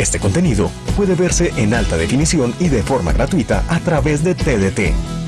Este contenido puede verse en alta definición y de forma gratuita a través de TDT.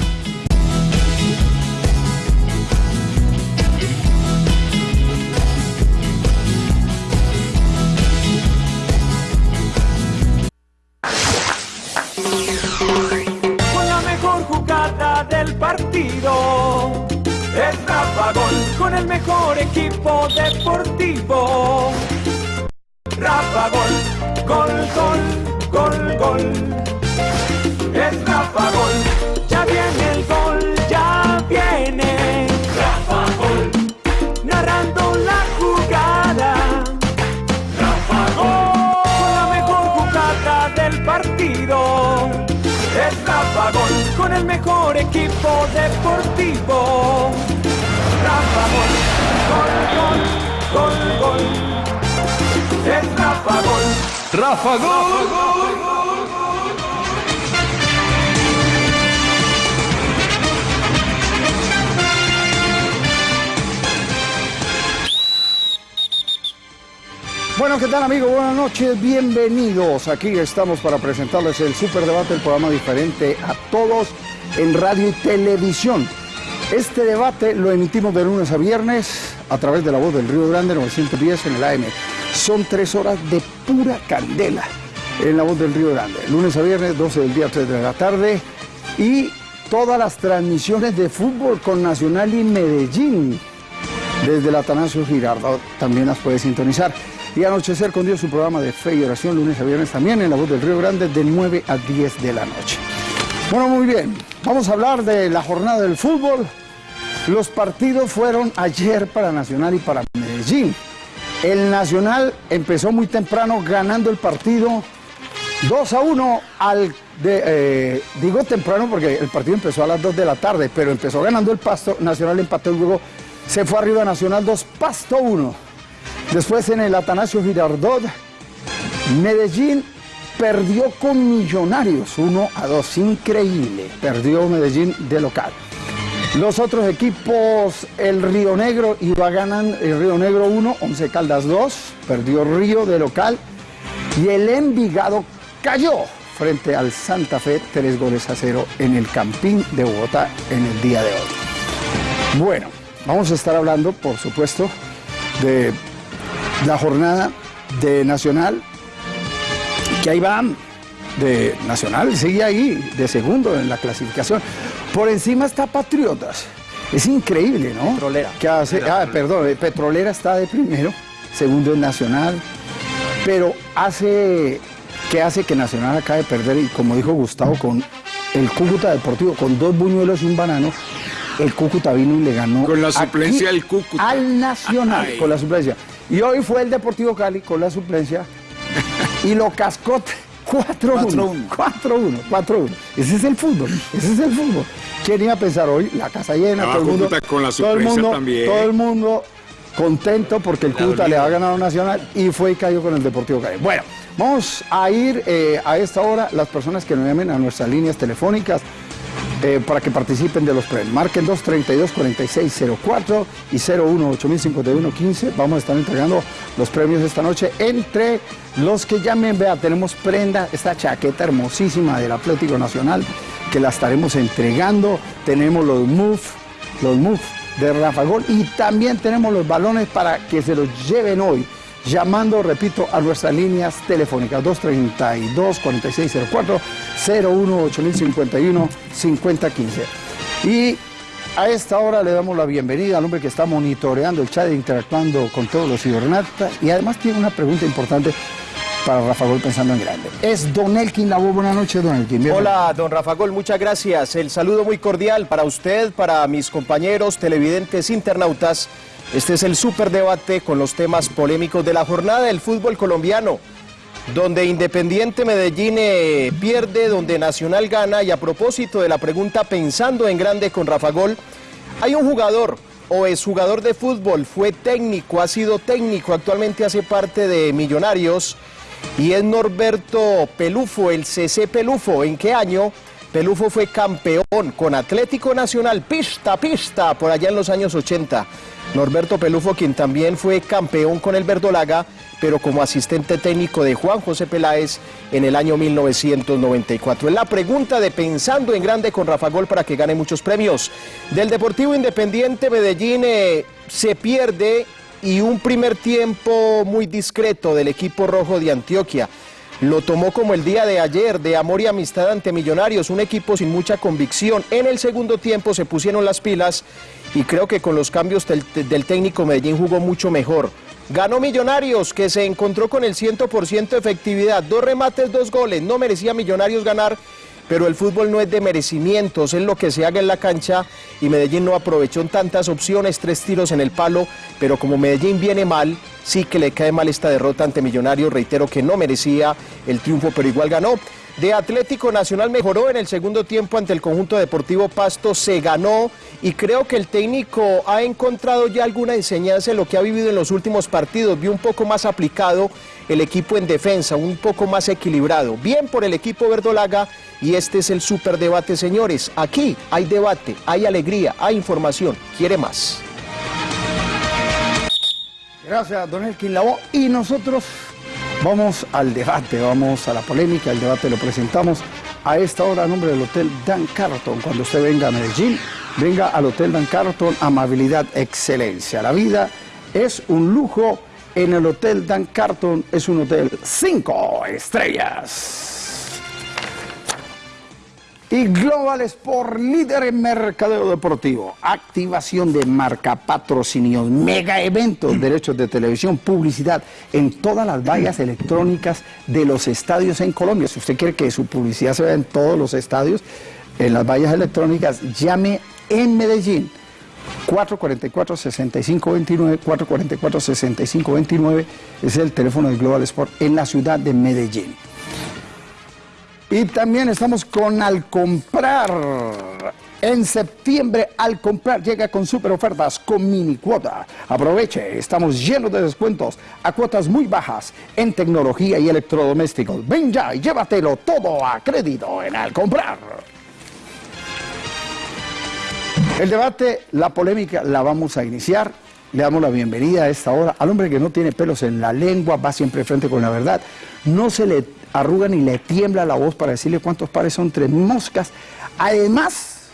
Gol, gol. Es Rafa Gol, ya viene el gol, ya viene. Rafa Gol, narrando la jugada. Rafa Gol, con la mejor jugada del partido. Es Rafa Gol, con el mejor equipo deportivo. Rafa Gol, gol, gol, gol, gol. Es Rafa Gol. Rafa Gol. Bueno, ¿qué tal amigos? Buenas noches, bienvenidos. Aquí estamos para presentarles el Superdebate, el programa diferente a todos en radio y televisión. Este debate lo emitimos de lunes a viernes a través de la voz del Río Grande 910 en el AM. Son tres horas de pura candela en la voz del Río Grande. Lunes a viernes, 12 del día, 3 de la tarde. Y todas las transmisiones de fútbol con Nacional y Medellín desde el Atanasio Girardot también las puede sintonizar. Y Anochecer con Dios, su programa de fe y oración, lunes a viernes también en la voz del Río Grande, de 9 a 10 de la noche. Bueno, muy bien, vamos a hablar de la jornada del fútbol. Los partidos fueron ayer para Nacional y para Medellín. El Nacional empezó muy temprano ganando el partido 2 a 1 al de, eh, digo temprano porque el partido empezó a las 2 de la tarde, pero empezó ganando el Pasto, Nacional empató y luego se fue arriba Nacional 2, Pasto 1. Después en el Atanasio Girardot, Medellín perdió con Millonarios 1 a 2, increíble, perdió Medellín de local. Los otros equipos, el Río Negro iba ganando, el Río Negro 1, 11 Caldas 2, perdió Río de local y el Envigado cayó frente al Santa Fe 3 goles a 0 en el Campín de Bogotá en el día de hoy. Bueno, vamos a estar hablando, por supuesto, de la jornada de Nacional, que ahí va de Nacional, sigue ahí de segundo en la clasificación. Por encima está Patriotas. Es increíble, ¿no? Petrolera. Que hace, ah, perdón, eh, Petrolera está de primero, segundo es Nacional, pero hace que hace que Nacional acabe de perder y como dijo Gustavo con el Cúcuta Deportivo con dos buñuelos y un banano, el Cúcuta vino y le ganó Con la suplencia del Cúcuta. al Nacional Ay. con la suplencia. Y hoy fue el Deportivo Cali con la suplencia y lo cascó 4-1. 4-1, 4-1. Ese es el fútbol, ese es el fútbol. ¿Quién iba a pensar hoy? La casa llena, todo el mundo. Con la todo el suplencia mundo, también. Todo el mundo contento porque el Le ha Cúcuta le ha ganado Nacional y fue y cayó con el Deportivo Cali. Bueno, vamos a ir eh, a esta hora las personas que nos llamen a nuestras líneas telefónicas eh, para que participen de los premios. Marquen 232-4604 y 01-8051-15. Vamos a estar entregando los premios esta noche. Entre los que llamen, vea, tenemos prenda, esta chaqueta hermosísima del Atlético Nacional que la estaremos entregando. Tenemos los MUF, los MUF de Rafa Gol y también tenemos los balones para que se los lleven hoy. Llamando, repito, a nuestras líneas telefónicas 232-4604, 01-8051-5015. Y a esta hora le damos la bienvenida al hombre que está monitoreando el chat e interactuando con todos los cibernatas y además tiene una pregunta importante para Rafa Gol pensando en grande. Es Don Elkin Labo. Buenas noches, Don Elkin. Hola, don Rafa Gol, muchas gracias. El saludo muy cordial para usted, para mis compañeros televidentes internautas. Este es el superdebate con los temas polémicos de la jornada del fútbol colombiano, donde Independiente Medellín eh, pierde, donde Nacional gana. Y a propósito de la pregunta pensando en grande con Rafa Gol, hay un jugador o es jugador de fútbol, fue técnico, ha sido técnico, actualmente hace parte de Millonarios y es Norberto Pelufo, el CC Pelufo. ¿En qué año Pelufo fue campeón con Atlético Nacional, pista, pista, por allá en los años 80. Norberto Pelufo, quien también fue campeón con el Verdolaga, pero como asistente técnico de Juan José Peláez en el año 1994. Es la pregunta de Pensando en Grande con Rafa Gol para que gane muchos premios. Del Deportivo Independiente Medellín eh, se pierde y un primer tiempo muy discreto del equipo rojo de Antioquia. Lo tomó como el día de ayer, de amor y amistad ante Millonarios, un equipo sin mucha convicción. En el segundo tiempo se pusieron las pilas y creo que con los cambios del, técnico Medellín jugó mucho mejor. Ganó Millonarios, que se encontró con el 100% de efectividad. Dos remates, dos goles. No merecía Millonarios ganar, pero el fútbol no es de merecimientos, es lo que se haga en la cancha y Medellín no aprovechó tantas opciones, tres tiros en el palo, pero como Medellín viene mal, sí que le cae mal esta derrota ante Millonarios, reitero que no merecía el triunfo, pero igual ganó. De Atlético Nacional mejoró en el segundo tiempo ante el conjunto deportivo Pasto, se ganó y creo que el técnico ha encontrado ya alguna enseñanza en lo que ha vivido en los últimos partidos, vio un poco más aplicado el equipo en defensa, un poco más equilibrado. Bien por el equipo verdolaga y este es el superdebate, señores. Aquí hay debate, hay alegría, hay información. ¿Quiere más? Gracias, don Elkin Lavoe. Y nosotros vamos al debate, vamos a la polémica. El debate lo presentamos a esta hora a nombre del Hotel Dan Carton. Cuando usted venga a Medellín, venga al Hotel Dan Carton, amabilidad, excelencia. La vida es un lujo. En el Hotel Dan Carton es un hotel cinco estrellas. Y Global Sport, líder en mercadeo deportivo, activación de marca, patrocinios, mega eventos, derechos de televisión, publicidad en todas las vallas electrónicas de los estadios en Colombia. Si usted quiere que su publicidad se vea en todos los estadios, en las vallas electrónicas, llame en Medellín. 444-6529, 444-6529 es el teléfono de Global Sport en la ciudad de Medellín. Y también estamos con Al Comprar. En septiembre, Al Comprar llega con super ofertas con mini cuota. Aproveche, estamos llenos de descuentos a cuotas muy bajas en tecnología y electrodomésticos. Ven ya y llévatelo todo a crédito en Al Comprar. El debate, la polémica, la vamos a iniciar. Le damos la bienvenida a esta hora al hombre que no tiene pelos en la lengua, va siempre frente con la verdad. No se le arruga ni le tiembla la voz para decirle cuántos pares son tres moscas. Además,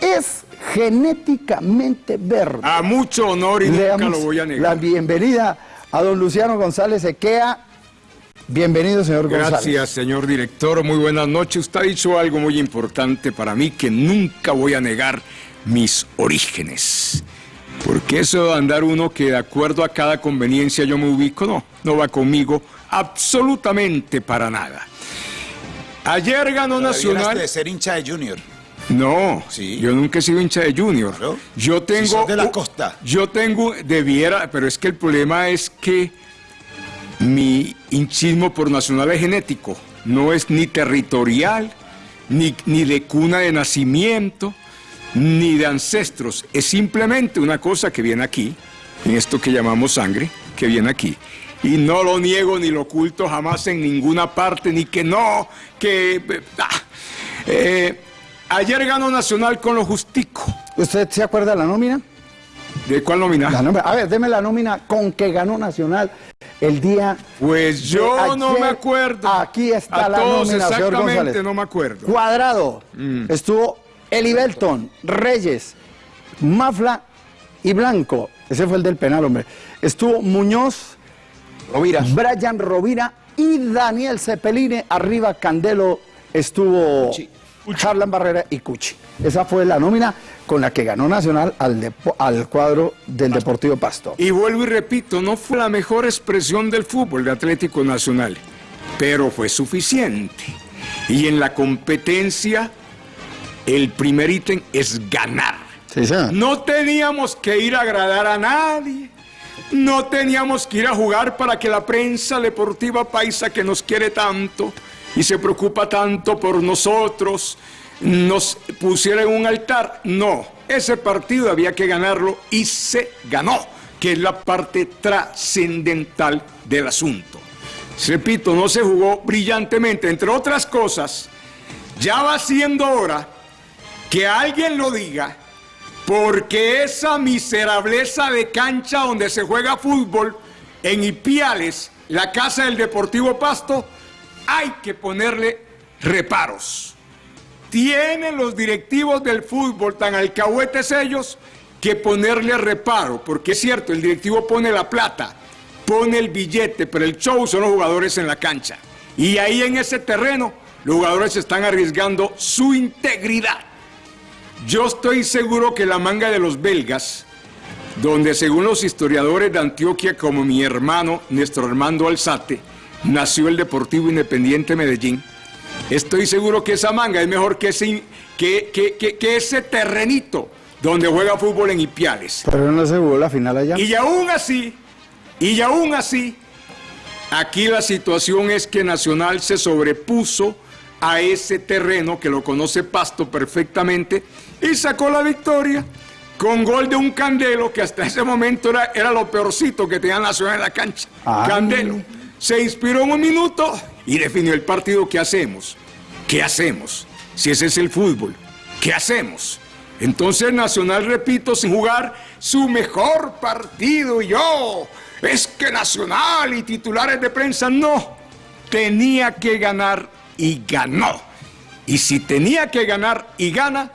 es genéticamente verde. A mucho honor y Le nunca lo voy a negar. La bienvenida a don Luciano González Equea. Bienvenido, señor González. Gracias, señor director. Muy buenas noches. Usted ha dicho algo muy importante para mí que nunca voy a negar mis orígenes. Porque eso de andar uno que de acuerdo a cada conveniencia yo me ubico, no, no va conmigo absolutamente para nada. Ayer ganó Nacional. de ser hincha de Junior. No, Sí. yo nunca he sido hincha de Junior. Claro. Yo tengo. Si sos de la costa. Yo tengo, debiera, pero es que el problema es que mi hinchismo por Nacional es genético. No es ni territorial, ni, ni de cuna de nacimiento, ni de ancestros. Es simplemente una cosa que viene aquí, en esto que llamamos sangre, que viene aquí. Y no lo niego ni lo oculto jamás en ninguna parte, ni que no, que... ah. Eh, ayer ganó Nacional con lo justico. ¿Usted se acuerda de la nómina? ¿De cuál nómina? La nómina. A ver, deme la nómina con que ganó Nacional el día. Pues yo no me acuerdo. Aquí está A la todos nómina, exactamente no me acuerdo. Cuadrado. Mm. Estuvo Eli Belton, Reyes, Mafla y Blanco. Ese fue el del penal, hombre. Estuvo Muñoz, Rovira. Brian Rovira y Daniel Cepelini. Arriba Candelo estuvo Harlan Barrera y Cuchi. Esa fue la nómina con la que ganó Nacional al, al cuadro del Deportivo Pasto. Y vuelvo y repito, no fue la mejor expresión del fútbol de Atlético Nacional, pero fue suficiente. Y en la competencia, el primer ítem es ganar. Sí. No teníamos que ir a agradar a nadie. No teníamos que ir a jugar para que la prensa deportiva paisa que nos quiere tanto y se preocupa tanto por nosotros nos pusiera en un altar. No, ese partido había que ganarlo y se ganó, que es la parte trascendental del asunto. Repito, no se jugó brillantemente, entre otras cosas, ya va siendo hora que alguien lo diga, porque esa miserableza de cancha donde se juega fútbol en Ipiales, la casa del Deportivo Pasto, hay que ponerle reparos. Tienen los directivos del fútbol tan alcahuetes ellos que ponerle reparo, porque es cierto, el directivo pone la plata, pone el billete, pero el show son los jugadores en la cancha. Y ahí en ese terreno los jugadores están arriesgando su integridad. Yo estoy seguro que la manga de los belgas, donde según los historiadores de Antioquia, como mi hermano, nuestro Armando Alzate, nació el Deportivo Independiente Medellín, estoy seguro que esa manga es mejor que ese, que, que- que- que ese terrenito donde juega fútbol en Ipiales. Pero no se jugó la final allá. Y aún así, y aún así, aquí la situación es que Nacional se sobrepuso a ese terreno que lo conoce Pasto perfectamente y sacó la victoria con gol de un Candelo que hasta ese momento era, era lo peorcito que tenía Nacional en la cancha. Ay. Candelo se inspiró en un minuto y definió el partido. ¿Qué hacemos? ¿Qué hacemos? Si ese es el fútbol, ¿qué hacemos? Entonces Nacional, repito, sin jugar su mejor partido. Y yo, es que Nacional y titulares de prensa, no. Tenía que ganar y ganó. Y si tenía que ganar y gana,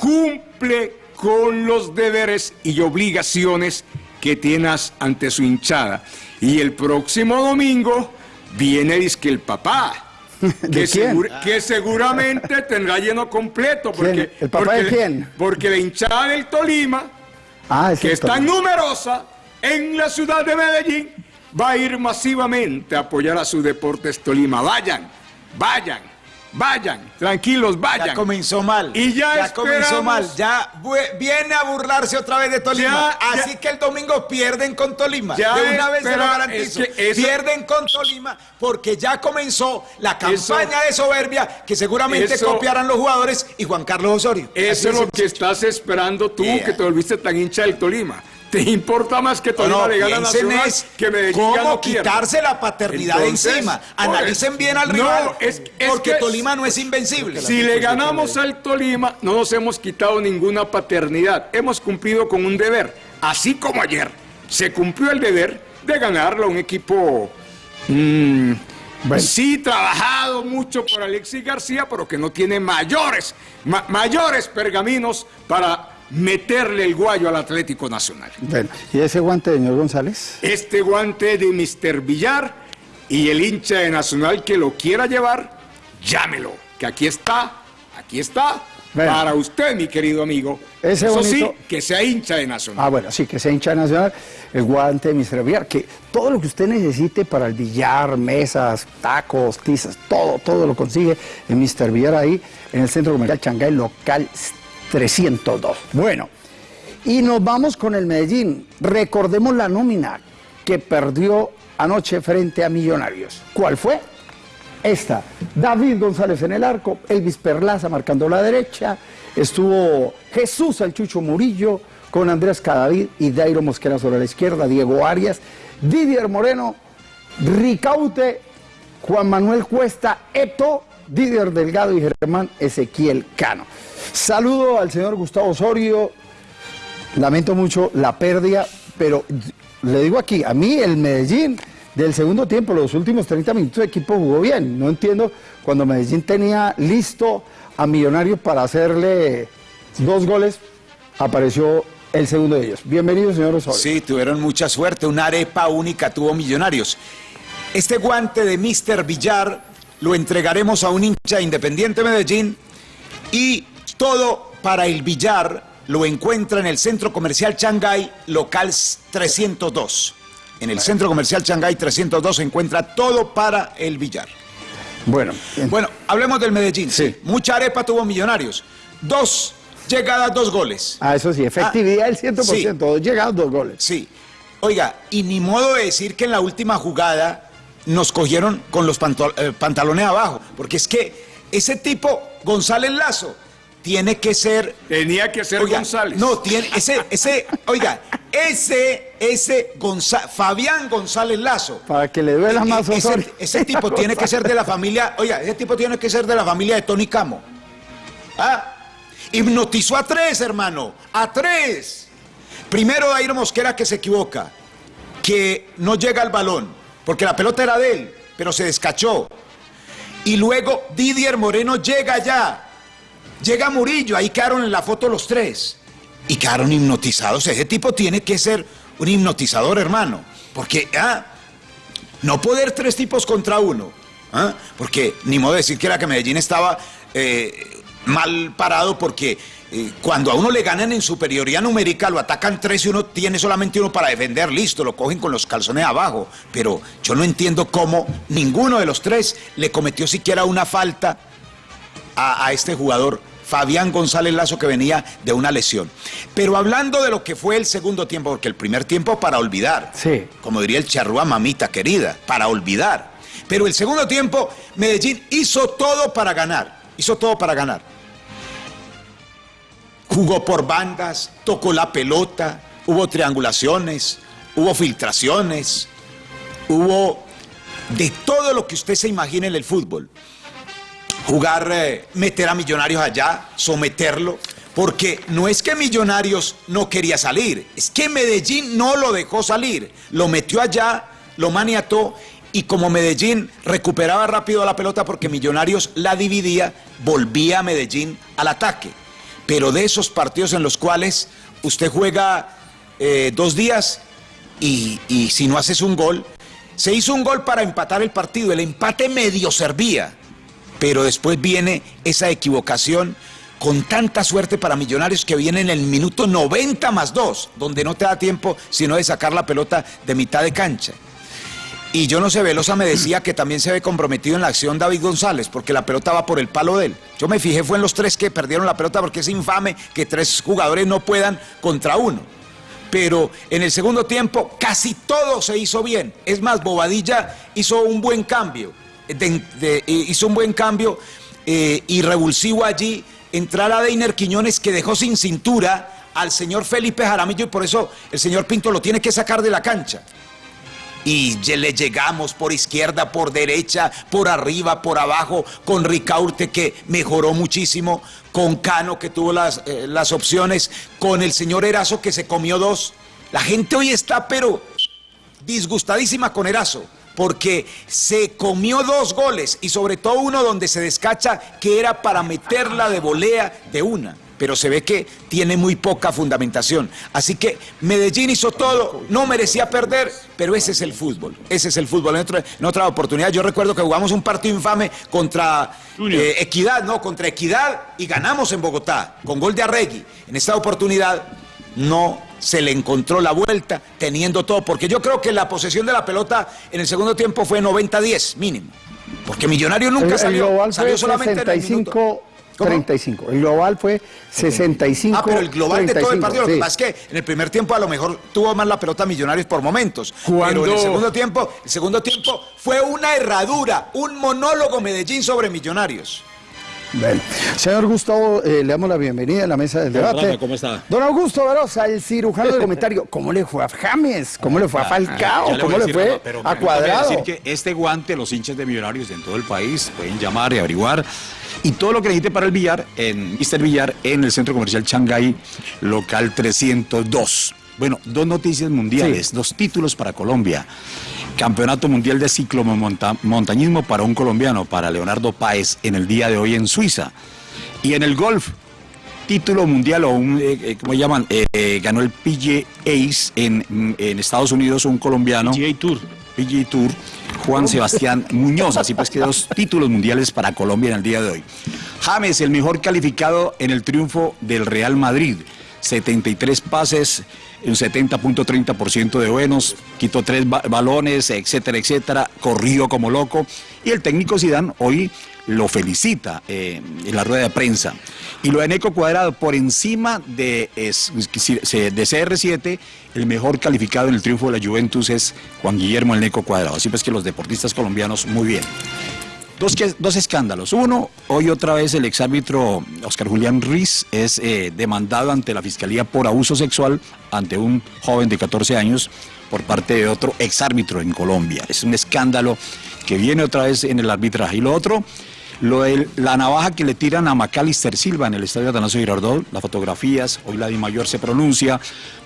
cumple con los deberes y obligaciones que tienes ante su hinchada. Y el próximo domingo viene disque el papá. ¿De que, segur- que seguramente tendrá lleno completo. Porque, ¿Quién? ¿El papá porque, de quién? Porque la hinchada del Tolima, Ah, es que es tan numerosa en la ciudad de Medellín, va a ir masivamente a apoyar a su Deportes Tolima. Vayan, vayan, vayan, tranquilos, vayan. Ya comenzó mal. Y ya comenzó mal. Ya viene a burlarse otra vez de Tolima. Ya, ya. Así que el domingo pierden con Tolima. Ya de una vez se lo garantizo. es que eso- Pierden con Tolima porque ya comenzó la campaña Eso- de soberbia que seguramente eso- copiarán los jugadores y Juan Carlos Osorio. Eso es lo que estás esperando tú, Yeah. que te volviste tan hincha del Tolima. ¿Te importa más que Tolima No, le gane a Nacional es que Medellín cómo quitarse la paternidad Entonces, encima. Analicen bien al No, rival. es- es porque que- Tolima no es invencible. Si le ganamos al Tolima, no nos hemos quitado ninguna paternidad. Hemos cumplido con un deber. Así como ayer se cumplió el deber de ganarle a un equipo. mm, Sí, trabajado mucho por Alexis García, pero que no tiene mayores, ma- mayores pergaminos para meterle el guayo al Atlético Nacional. Bueno, ¿y ese guante, señor González? Este guante de Mr. Villar y el hincha de Nacional que lo quiera llevar, llámelo, que aquí está, aquí está, Bueno. para usted, mi querido amigo. Ese Eso bonito- sí, que sea hincha de Nacional. Ah, bueno, sí, que sea hincha nacional, el guante de Mr. Villar, que todo lo que usted necesite para el billar, mesas, tacos, tizas, todo, todo lo consigue en Mr. Villar ahí, en el Centro Comercial Changay, local 302. Bueno, y nos vamos con el Medellín. Recordemos la nómina que perdió anoche frente a Millonarios. ¿Cuál fue? Esta, David González en el arco, Elvis Perlaza marcando la derecha, estuvo Jesús el Chucho Murillo con Andrés Cadavid y Dairo Mosquera sobre la izquierda, Diego Arias, Didier Moreno, Ricaute, Juan Manuel Cuesta, Eto, Didier Delgado y Germán Ezequiel Cano. Saludo al señor Gustavo Osorio, lamento mucho la pérdida, pero le digo aquí, a mí el Medellín del segundo tiempo, los últimos 30 minutos de equipo jugó bien. No entiendo cuando Medellín tenía listo a Millonarios para hacerle dos goles, apareció el segundo de ellos. Bienvenido, señor Osorio. Sí, tuvieron mucha suerte. Una arepa única tuvo Millonarios. Este guante de Mr. Villar lo entregaremos a un hincha de Independiente Medellín y todo para el billar lo encuentra en el Centro Comercial Shanghai, local 302. En el Centro Comercial Shanghai 302 se encuentra todo para el billar. Bueno, en- Bueno, hablemos del Medellín. Sí. Mucha arepa tuvo Millonarios. Dos llegadas, dos goles. ah, eso sí, efectividad del 100%, dos llegados, dos goles. Sí. Oiga, y ni modo de decir que en la última jugada nos cogieron con los eh, pantalones abajo, porque es que ese tipo, González Lazo, tiene que ser... Tenía que ser Oiga, González. No, tiene ese, ese, oiga, ese, ese Gonza- Fabián González Lazo. Para que le duela más E- ese, Osorio. ese tipo tiene que ser de la familia, oiga, ese tipo tiene que ser de la familia de Tony Camo. ¿Ah? Hipnotizó a tres, hermano, a tres. Primero Dairo Mosquera que se equivoca, que no llega al balón, porque la pelota era de él, pero se descachó. Y luego Didier Moreno llega ya. Llega Murillo, ahí quedaron en la foto los tres. Y quedaron hipnotizados. Ese tipo tiene que ser un hipnotizador, hermano. Porque, ah, no poder tres tipos contra uno. ¿ah? Porque ni modo de decir que era que Medellín estaba eh, mal parado porque eh, cuando a uno le ganan en superioridad numérica lo atacan tres y uno tiene solamente uno para defender, listo, lo cogen con los calzones abajo. Pero yo no entiendo cómo ninguno de los tres le cometió siquiera una falta a, a este jugador. Fabián González Lazo que venía de una lesión. Pero hablando de lo que fue el segundo tiempo, porque el primer tiempo para olvidar, Sí. como diría el charrúa mamita querida, para olvidar. Pero el segundo tiempo, Medellín hizo todo para ganar, hizo todo para ganar. Jugó por bandas, tocó la pelota, hubo triangulaciones, hubo filtraciones, hubo de todo lo que usted se imagine en el fútbol jugar, eh, meter a Millonarios allá, someterlo, porque no es que Millonarios no quería salir, es que Medellín no lo dejó salir, lo metió allá, lo maniató y como Medellín recuperaba rápido la pelota porque Millonarios la dividía, volvía a Medellín al ataque. Pero de esos partidos en los cuales usted juega eh, dos días y, si no haces un gol, se hizo un gol para empatar el partido, el empate medio servía pero después viene esa equivocación con tanta suerte para Millonarios que viene en el minuto 90 más 2, donde no te da tiempo sino de sacar la pelota de mitad de cancha. Y yo no sé, Velosa me decía que también se ve comprometido en la acción David González, porque la pelota va por el palo de él. Yo me fijé, fue en los tres que perdieron la pelota, porque es infame que tres jugadores no puedan contra uno. Pero en el segundo tiempo casi todo se hizo bien. Es más, Bobadilla hizo un buen cambio eh, hizo un buen cambio eh, y revulsivo allí. Entrar a Deiner Quiñones que dejó sin cintura al señor Felipe Jaramillo y por eso el señor Pinto lo tiene que sacar de la cancha. Y le llegamos por izquierda, por derecha, por arriba, por abajo, con Ricaurte que mejoró muchísimo, con Cano que tuvo las, eh, las opciones, con el señor Erazo que se comió dos. La gente hoy está pero disgustadísima con Erazo, porque se comió dos goles y sobre todo uno donde se descacha que era para meterla de volea de una. Pero se ve que tiene muy poca fundamentación. Así que Medellín hizo todo, no merecía perder, pero ese es el fútbol. Ese es el fútbol. En otra, en otra oportunidad, yo recuerdo que jugamos un partido infame contra eh, Equidad, no, contra Equidad y ganamos en Bogotá con gol de Arregui. En esta oportunidad no se le encontró la vuelta teniendo todo, porque yo creo que la posesión de la pelota en el segundo tiempo fue 90-10 mínimo, porque Millonario nunca El, el salió, salió solamente en el minuto. 65 ¿Cómo? 35. El global fue 65 Ah, pero el global de todo el 35, partido, lo que pasa es que en el primer tiempo a lo mejor tuvo más la pelota Millonarios por momentos, Cuando- pero en el segundo tiempo, el segundo tiempo fue una herradura, un monólogo Medellín sobre Millonarios. Bueno, señor Gustavo, eh, le damos la bienvenida a la mesa del debate. Perdóname, ¿cómo está? Don Augusto Verosa, el cirujano de comentario. ¿Cómo le fue a James? ¿Cómo le fue a Falcao? Ah, le ¿Cómo a le fue no, pero a Cuadrado? decir que este guante, los hinchas de Millonarios en todo el país pueden llamar y averiguar. Y todo lo que necesite para el billar, en Mr. Villar, en el Centro Comercial Shanghái, local 302. Bueno, dos noticias mundiales, Sí. dos títulos para Colombia. Campeonato Mundial de Ciclomontañismo para un colombiano, para Leonardo Páez, en el día de hoy en Suiza. Y en el golf, título mundial o un, eh, eh, ¿cómo llaman? Eh, eh, ganó el PGA Ace en, en Estados Unidos, un colombiano. PGA Tour. PGA Tour, Juan Sebastián Muñoz. Así pues que dos títulos mundiales para Colombia en el día de hoy. James, el mejor calificado en el triunfo del Real Madrid. 73 pases, un 70.30% de buenos, quitó tres ba- balones, etcétera, etcétera, corrió como loco. Y el técnico Zidane hoy lo felicita eh, en la rueda de prensa. Y lo de Neco Cuadrado, por encima de, de CR7, el mejor calificado en el triunfo de la Juventus es Juan Guillermo el Neco Cuadrado. Así pues que los deportistas colombianos, muy bien. Dos, dos escándalos. Uno, hoy otra vez el exárbitro Oscar Julián Ruiz es eh, demandado ante la Fiscalía por abuso sexual ante un joven de 14 años por parte de otro exárbitro en Colombia. Es un escándalo que viene otra vez en el arbitraje. Y lo otro, lo de la navaja que le tiran a Macalister Silva en el estadio Atanasio Girardot, las fotografías, hoy la Di Mayor se pronuncia,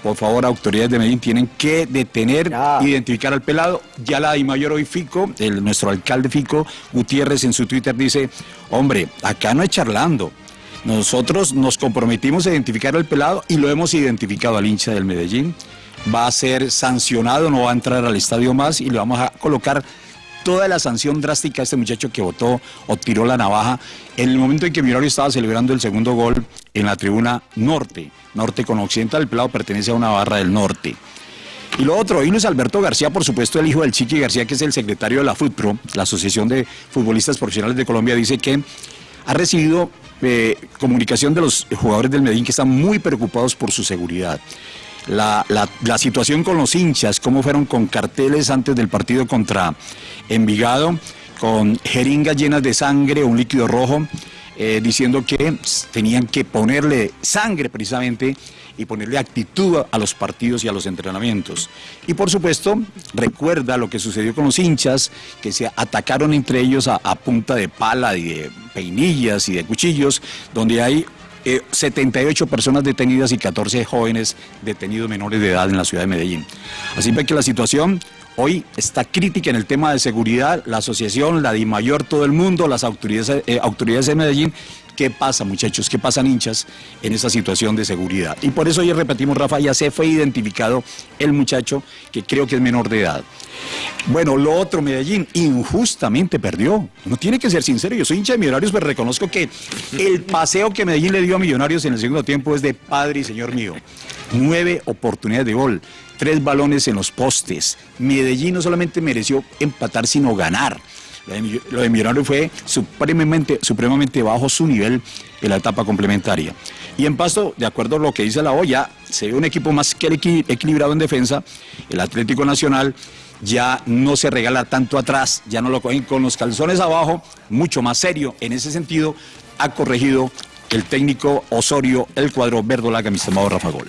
por favor, autoridades de Medellín tienen que detener, Ya. identificar al pelado, ya la Di Mayor hoy Fico, el, nuestro alcalde Fico Gutiérrez en su Twitter dice, hombre, acá no es charlando, nosotros nos comprometimos a identificar al pelado y lo hemos identificado al hincha del Medellín, va a ser sancionado, no va a entrar al estadio más y le vamos a colocar toda la sanción drástica a este muchacho que votó o tiró la navaja en el momento en que Millonario estaba celebrando el segundo gol en la tribuna norte, norte con occidental, el pelado pertenece a una barra del norte. Y lo otro, hoy Luis Alberto García, por supuesto, el hijo del Chiqui García, que es el secretario de la FUTPRO, la Asociación de Futbolistas Profesionales de Colombia, dice que ha recibido eh, comunicación de los jugadores del Medellín que están muy preocupados por su seguridad. La, la- situación con los hinchas, cómo fueron con carteles antes del partido contra Envigado, con jeringas llenas de sangre, un líquido rojo, eh, diciendo que tenían que ponerle sangre precisamente y ponerle actitud a los partidos y a los entrenamientos. Y por supuesto, recuerda lo que sucedió con los hinchas, que se atacaron entre ellos a, a punta de pala y de peinillas y de cuchillos, donde hay eh, 78 personas detenidas y 14 jóvenes detenidos menores de edad en la ciudad de Medellín. Así que la situación hoy está crítica en el tema de seguridad, la asociación, la DIMAYOR, todo el mundo, las autoridades, eh, autoridades de Medellín. ¿Qué pasa, muchachos? ¿Qué pasan hinchas en esa situación de seguridad? Y por eso hoy repetimos, Rafa, ya se fue identificado el muchacho que creo que es menor de edad. Bueno, lo otro, Medellín, injustamente perdió. No tiene que ser sincero, yo soy hincha de Millonarios, pero reconozco que el paseo que Medellín le dio a Millonarios en el segundo tiempo es de padre y señor mío. Nueve oportunidades de gol, tres balones en los postes. Medellín no solamente mereció empatar, sino ganar. Lo de, Mill- lo de Millonarios fue supremamente, supremamente bajo su nivel en la etapa complementaria. Y en Pasto, de acuerdo a lo que dice la olla, se ve un equipo más que equi- equilibrado en defensa. El Atlético Nacional ya no se regala tanto atrás, ya no lo cogen con los calzones abajo, mucho más serio. En ese sentido, ha corregido el técnico Osorio el cuadro verdolaga, mi estimado Rafa Gol.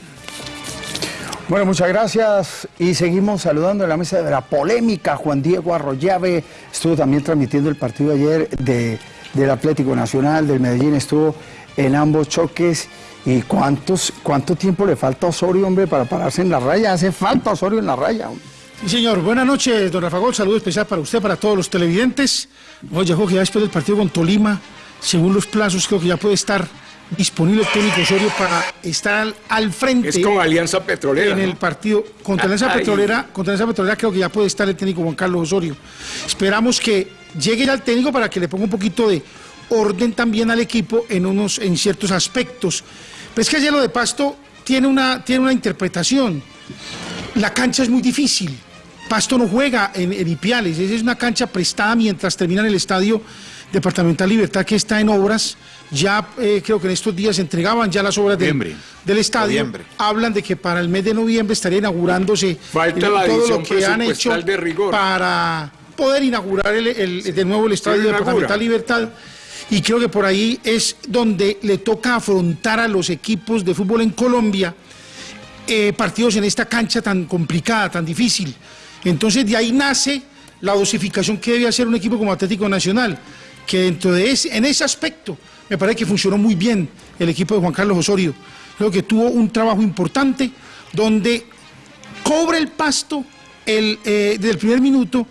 Bueno, muchas gracias y seguimos saludando en la mesa de la polémica. Juan Diego Arroyave estuvo también transmitiendo el partido ayer de, del Atlético Nacional, del Medellín, estuvo en ambos choques. ¿Y cuántos, cuánto tiempo le falta a Osorio, hombre, para pararse en la raya? Hace falta Osorio en la raya. Sí, señor. Buenas noches, don Rafa Gol. Saludo especial para usted, para todos los televidentes. Oye, que ya después del partido con Tolima, según los plazos, creo que ya puede estar disponible técnico Osorio para estar al, frente Es como Alianza Petrolera. en ¿no? el partido contra Alianza Ay. Petrolera. Contra Alianza Petrolera creo que ya puede estar el técnico Juan Carlos Osorio. Esperamos que llegue ya el técnico para que le ponga un poquito de orden también al equipo en unos en ciertos aspectos. Pero es que ayer lo de Pasto tiene una, tiene una interpretación. La cancha es muy difícil. Pasto no juega en, en Ipiales. Es una cancha prestada mientras termina en el estadio departamental Libertad que está en obras. Ya eh, creo que en estos días entregaban ya las obras del- estadio. Noviembre. Hablan de que para el mes de noviembre estaría inaugurándose Falta eh, la todo lo que han hecho de rigor. para poder inaugurar el- el- de nuevo el estadio inaugura. departamental Libertad. Y creo que por ahí es donde le toca afrontar a los equipos de fútbol en Colombia eh, partidos en esta cancha tan complicada, tan difícil. Entonces de ahí nace la dosificación que debe hacer un equipo como Atlético Nacional, que dentro de ese, en ese aspecto me parece que funcionó muy bien el equipo de Juan Carlos Osorio. Creo que tuvo un trabajo importante donde cobra el pasto el, eh, desde el primer minuto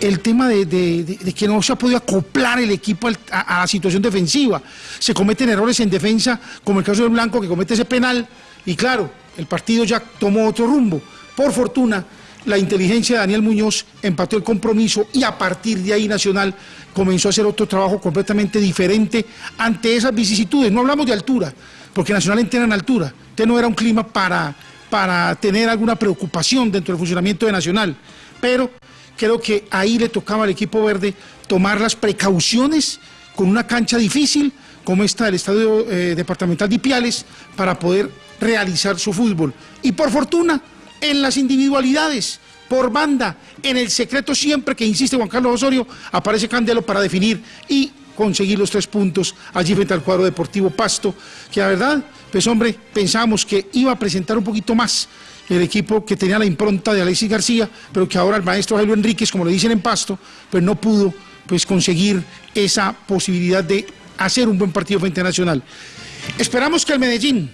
el tema de, que no se ha podido acoplar el equipo a la situación defensiva. Se cometen errores en defensa, como el caso del Blanco, que comete ese penal, y claro, el partido ya tomó otro rumbo. Por fortuna, la inteligencia de Daniel Muñoz empató el compromiso y a partir de ahí Nacional comenzó a hacer otro trabajo completamente diferente ante esas vicisitudes. No hablamos de altura, porque Nacional entrena en altura. Entonces no era un clima para, para tener alguna preocupación dentro del funcionamiento de Nacional. Pero creo que ahí le tocaba al equipo verde tomar las precauciones con una cancha difícil como esta del Estadio eh, Departamental de Ipiales para poder realizar su fútbol. Y por fortuna, en las individualidades por banda. En el secreto siempre que insiste Juan Carlos Osorio, aparece Candelo para definir y conseguir los tres puntos allí frente al cuadro deportivo Pasto, que la verdad, pues hombre, pensamos que iba a presentar un poquito más el equipo que tenía la impronta de Alexis García, pero que ahora el maestro Jairo Enríquez, como le dicen en Pasto, pues no pudo pues conseguir esa posibilidad de hacer un buen partido frente a Nacional. Esperamos que el Medellín,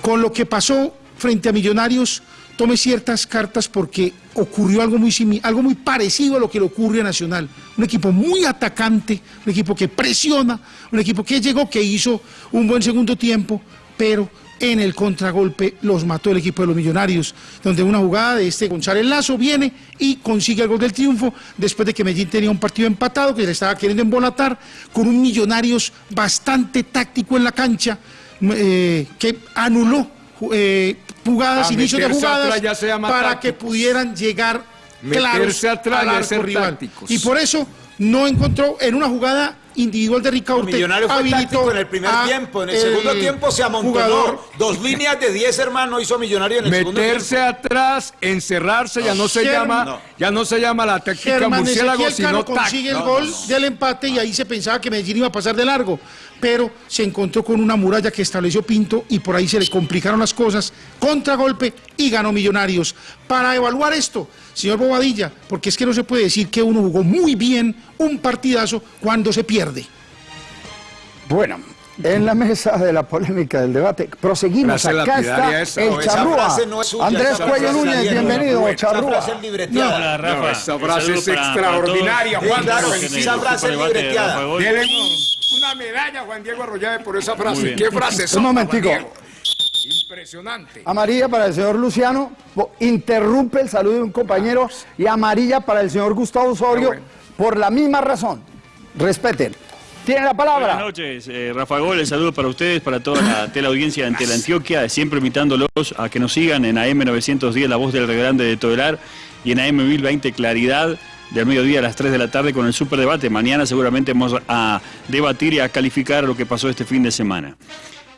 con lo que pasó frente a Millonarios, tome ciertas cartas porque ocurrió algo muy, algo muy parecido a lo que le ocurre a Nacional. Un equipo muy atacante, un equipo que presiona, un equipo que llegó, que hizo un buen segundo tiempo, pero en el contragolpe los mató el equipo de los Millonarios, donde una jugada de este González Lazo viene y consigue el gol del triunfo después de que Medellín tenía un partido empatado que le estaba queriendo embolatar con un Millonarios bastante táctico en la cancha eh, que anuló eh, jugadas, inicio de jugadas para que pudieran llegar claros al arco rival. Y por eso no encontró en una jugada individual de Ricaurte. Millonario fue habilitó en el primer tiempo, en el, segundo tiempo se amontonó. Dos líneas de 10 hermanos hizo Millonario en el segundo tiempo. Meterse atrás, encerrarse, ya no se llama, ya no se llama la táctica murciélago, sino consigue el gol del empate y ahí se pensaba que Medellín iba a pasar de largo, pero se encontró con una muralla que estableció Pinto y por ahí se le complicaron las cosas, contragolpe y ganó Millonarios. Para evaluar esto, señor Bobadilla, porque es que no se puede decir que uno jugó muy bien un partidazo cuando se pierde. Bueno, en la mesa de la polémica del debate, proseguimos. Acá está el charrúa. Andrés Cuello Núñez, bienvenido, charrúa. No, Rafa, esa frase es extraordinaria, Juan. esa frase es libreteada. una medalla, Juan Diego Arroyave, por esa frase. ¿Qué frase es? Un momentico. Impresionante. Amarilla para el señor Luciano, interrumpe el saludo de un compañero y amarilla para el señor Gustavo Osorio por la misma razón. Respeten. Tiene la palabra. Buenas noches, eh, Rafa Gol, el saludo para ustedes, para toda la teleaudiencia de Antioquia, siempre invitándolos a que nos sigan en AM910, La Voz del Grande de Todelar, y en AM1020 Claridad, del mediodía a las 3 de la tarde con el superdebate. Mañana seguramente vamos a debatir y a calificar lo que pasó este fin de semana.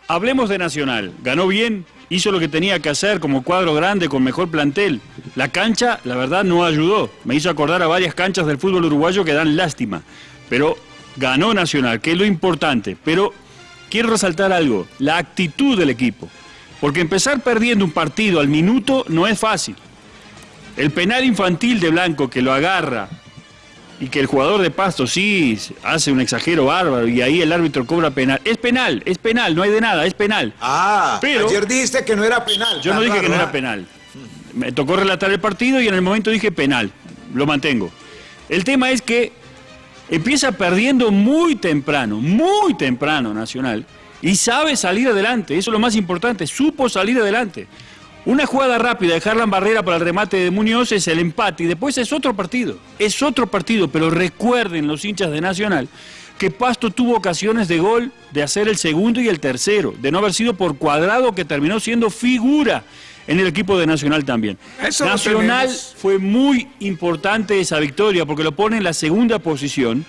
Hablemos de Nacional. Ganó bien, hizo lo que tenía que hacer como cuadro grande con mejor plantel. La cancha, la verdad, no ayudó. Me hizo acordar a varias canchas del fútbol uruguayo que dan lástima. Pero ganó Nacional, que es lo importante. Pero quiero resaltar algo, la actitud del equipo. Porque empezar perdiendo un partido al minuto no es fácil. El penal infantil de Blanco que lo agarra y que el jugador de Pasto sí hace un exagero bárbaro y ahí el árbitro cobra penal. Es penal, es penal, no hay de nada, es penal. Ah, pero ayer dijiste que no era penal. Yo no dije que no era ¿eh? penal. Me tocó relatar el partido y en el momento dije penal. Lo mantengo. El tema es que empieza perdiendo muy temprano, muy temprano Nacional y sabe salir adelante. Eso es lo más importante, supo salir adelante. Una jugada rápida de Harlan Barrera para el remate de Muñoz es el empate y después es otro partido. Es otro partido, pero recuerden los hinchas de Nacional que Pasto tuvo ocasiones de gol de hacer el segundo y el tercero, de no haber sido por cuadrado que terminó siendo figura en el equipo de Nacional también. Nacional fue muy importante esa victoria porque lo pone en la segunda posición,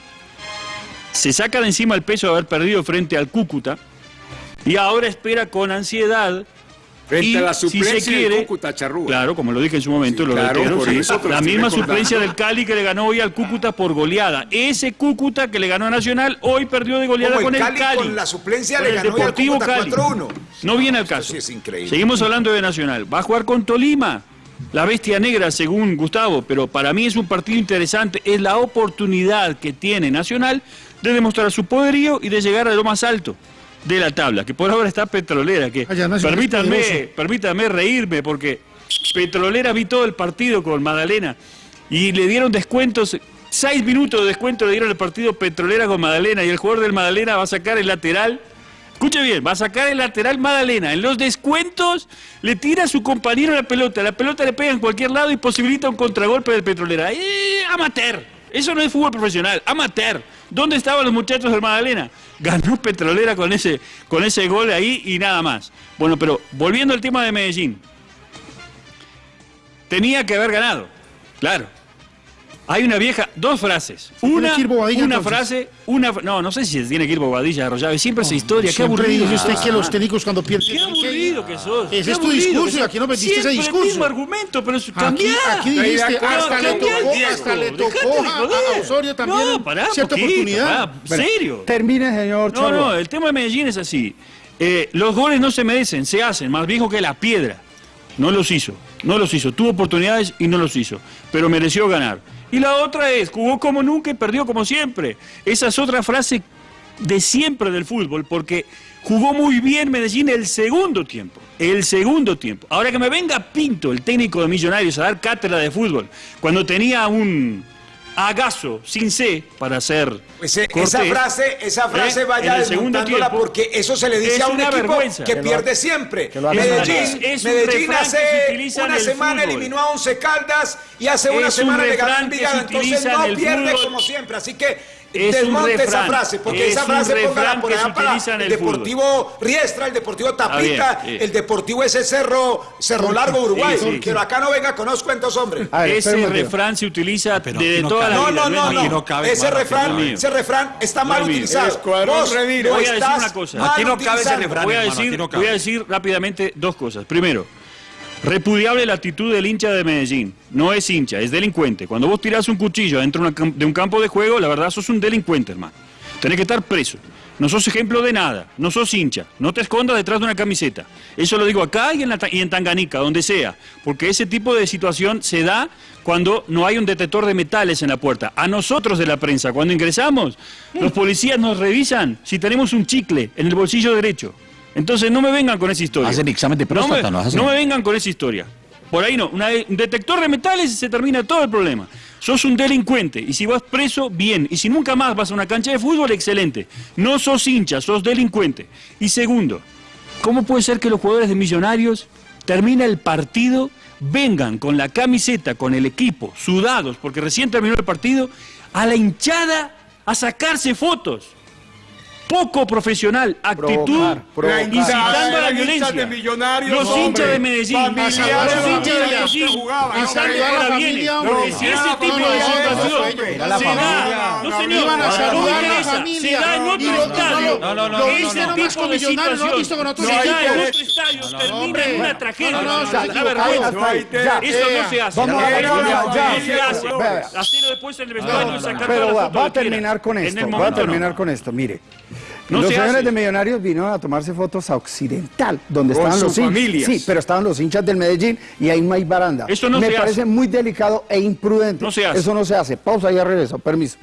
se saca de encima el peso de haber perdido frente al Cúcuta y ahora espera con ansiedad Frente a la suplencia si quiere, Cúcuta Charrúa. Claro, como lo dije en su momento, lo La misma suplencia del Cali que le ganó hoy al Cúcuta por goleada. Ese Cúcuta que le ganó a Nacional, hoy perdió de goleada con el Cali. Con la suplencia le ganó Deportivo al Cali. 4-1. No viene al caso. es increíble. Seguimos hablando de Nacional. Va a jugar con Tolima. La bestia negra, según Gustavo, pero para mí es un partido interesante. Es la oportunidad que tiene Nacional de demostrar su poderío y de llegar a lo más alto de la tabla, que por ahora está Petrolera, que permítanme, permítanme reírme, porque Petrolera vi todo el partido con Madalena y le dieron descuentos, seis minutos de descuento le dieron el partido Petrolera con Madalena y el jugador del Madalena va a sacar el lateral. Escuche bien, va a sacar el lateral Madalena. En los descuentos le tira a su compañero la pelota. La pelota le pega en cualquier lado y posibilita un contragolpe del Petrolera. ¡Eh, amateur! Eso no es fútbol profesional, amateur. ¿Dónde estaban los muchachos del Magdalena? Ganó Petrolera con ese, con ese gol ahí y nada más. Bueno, pero volviendo al tema de Medellín. Tenía que haber ganado, claro. Hay una vieja, dos frases. Una, que ir Bobadilla, una entonces. frase, una, no, no sé si se tiene que ir Bobadilla de Arroyave, siempre esa historia, qué aburrido. dice usted Ah. que los técnicos cuando pierden... Qué aburrido que sos. Ese qué es tu aburrido discurso sos. aquí no metiste ese discurso. el mismo argumento, pero Aquí, cambiá. aquí dijiste, de hasta le tocó, hasta le tocó a, Osorio también No, pará, cierta poquito, oportunidad. pará, serio. Termine, señor No, no, el tema de Medellín es así. Eh, los goles no se merecen, se hacen, más viejo que la piedra. No los hizo, no los hizo. Tuvo oportunidades y no los hizo, pero mereció ganar. Y la otra es, jugó como nunca y perdió como siempre. Esa es otra frase de siempre del fútbol, porque jugó muy bien Medellín el segundo tiempo. El segundo tiempo. Ahora que me venga Pinto, el técnico de Millonarios, a dar cátedra de fútbol, cuando tenía un agazo sin C para hacer. Pues, eh, esa frase, esa frase ¿eh? vaya desmontándola tiempo, porque eso se le dice es a un equipo vergüenza. que pierde siempre. que Medellín, Es- es un Medellín hace una el semana fútbol. eliminó a Once Caldas y hace una Es un semana le ganó a refrán que Envigado, se entonces no en pierde fútbol. como siempre, así que Es un desmonte esa frase, porque es esa frase póngala por allá para el. Deportivo Riestra, el Deportivo Tapita, bien, sí. el Deportivo ese Cerro, Cerro Largo Uruguay, Sí, sí. pero acá no venga con unos cuentos, hombre. A ver, Ese refrán se utiliza Pero desde aquí no toda cabe. la No, vida. no, no, no. no cabe ese, refrán, ese refrán está mal utilizado. Vos Voy a decir una cosa. Aquí no cabe ese utilizando. refrán. Voy a, voy decir rápidamente dos cosas. Primero, repudiable la actitud del hincha de Medellín. No es hincha, es delincuente. Cuando vos tirás un cuchillo dentro de un campo de juego, la verdad sos un delincuente, hermano. Tenés que estar preso. No sos ejemplo de nada, no sos hincha, no te escondas detrás de una camiseta. Eso lo digo acá y en, la y en Tanganica, donde sea, porque ese tipo de situación se da cuando no hay un detector de metales en la puerta. A nosotros de la prensa, cuando ingresamos, los policías nos revisan si tenemos un chicle en el bolsillo derecho. Entonces no me vengan con esa historia. Hacen examen de próstata, no ¿no? me, no me vengan con esa historia. Por ahí no. Una- un detector de metales y se termina todo el problema. Sos un delincuente y si vas preso, bien. Y si nunca más vas a una cancha de fútbol, excelente. No sos hincha, sos delincuente. Y segundo, ¿cómo puede ser que los jugadores de Millonarios termina el partido, vengan con la camiseta, con el equipo, sudados, porque recién terminó el partido, a la hinchada a sacarse fotos? Poco profesional, actitud Provocar, provocar. incitando a la violencia. de Millonarios, los hombre. hinchas de Medellín, los la hinchas de. Medellín, iban a ahora la Era ese la tipo de situación la se da, no señor, a no a la interesa, se da en otro estadio. no, no, no, Que no, ese no, no, tipo de situación Visto con otros se da en otro estadio, termina en una tragedia. Una vergüenza. Eso no se hace. Vamos a Eso la- no se hace. Hacerlo después en el vestuario y sacar Pero todas va, a terminar con esto. Va a terminar no. con esto. Mire. No los se señores hace. de Millonarios vinieron a tomarse fotos a Occidental, donde Con estaban sus los hinchas. familias. Sí, pero estaban los hinchas del Medellín y ahí no hay baranda. Eso no Me se parece hace. muy delicado e imprudente. No se hace. Eso no se hace. Pausa, ya regreso. Permiso.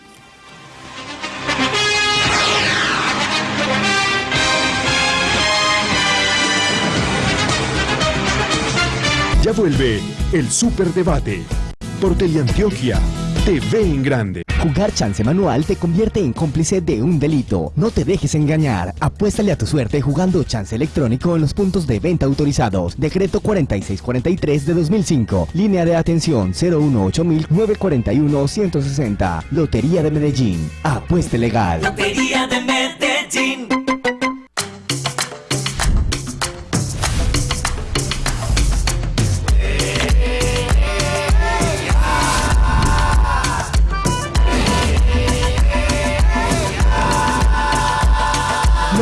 Ya vuelve el Superdebate por Teleantioquia TV en Grande. Jugar chance manual te convierte en cómplice de un delito. No te dejes engañar. Apuéstale a tu suerte jugando chance electrónico en los puntos de venta autorizados. Decreto 4643 de 2005. Línea de atención 018-941-160. Lotería de Medellín. Apueste legal. Lotería de Medellín.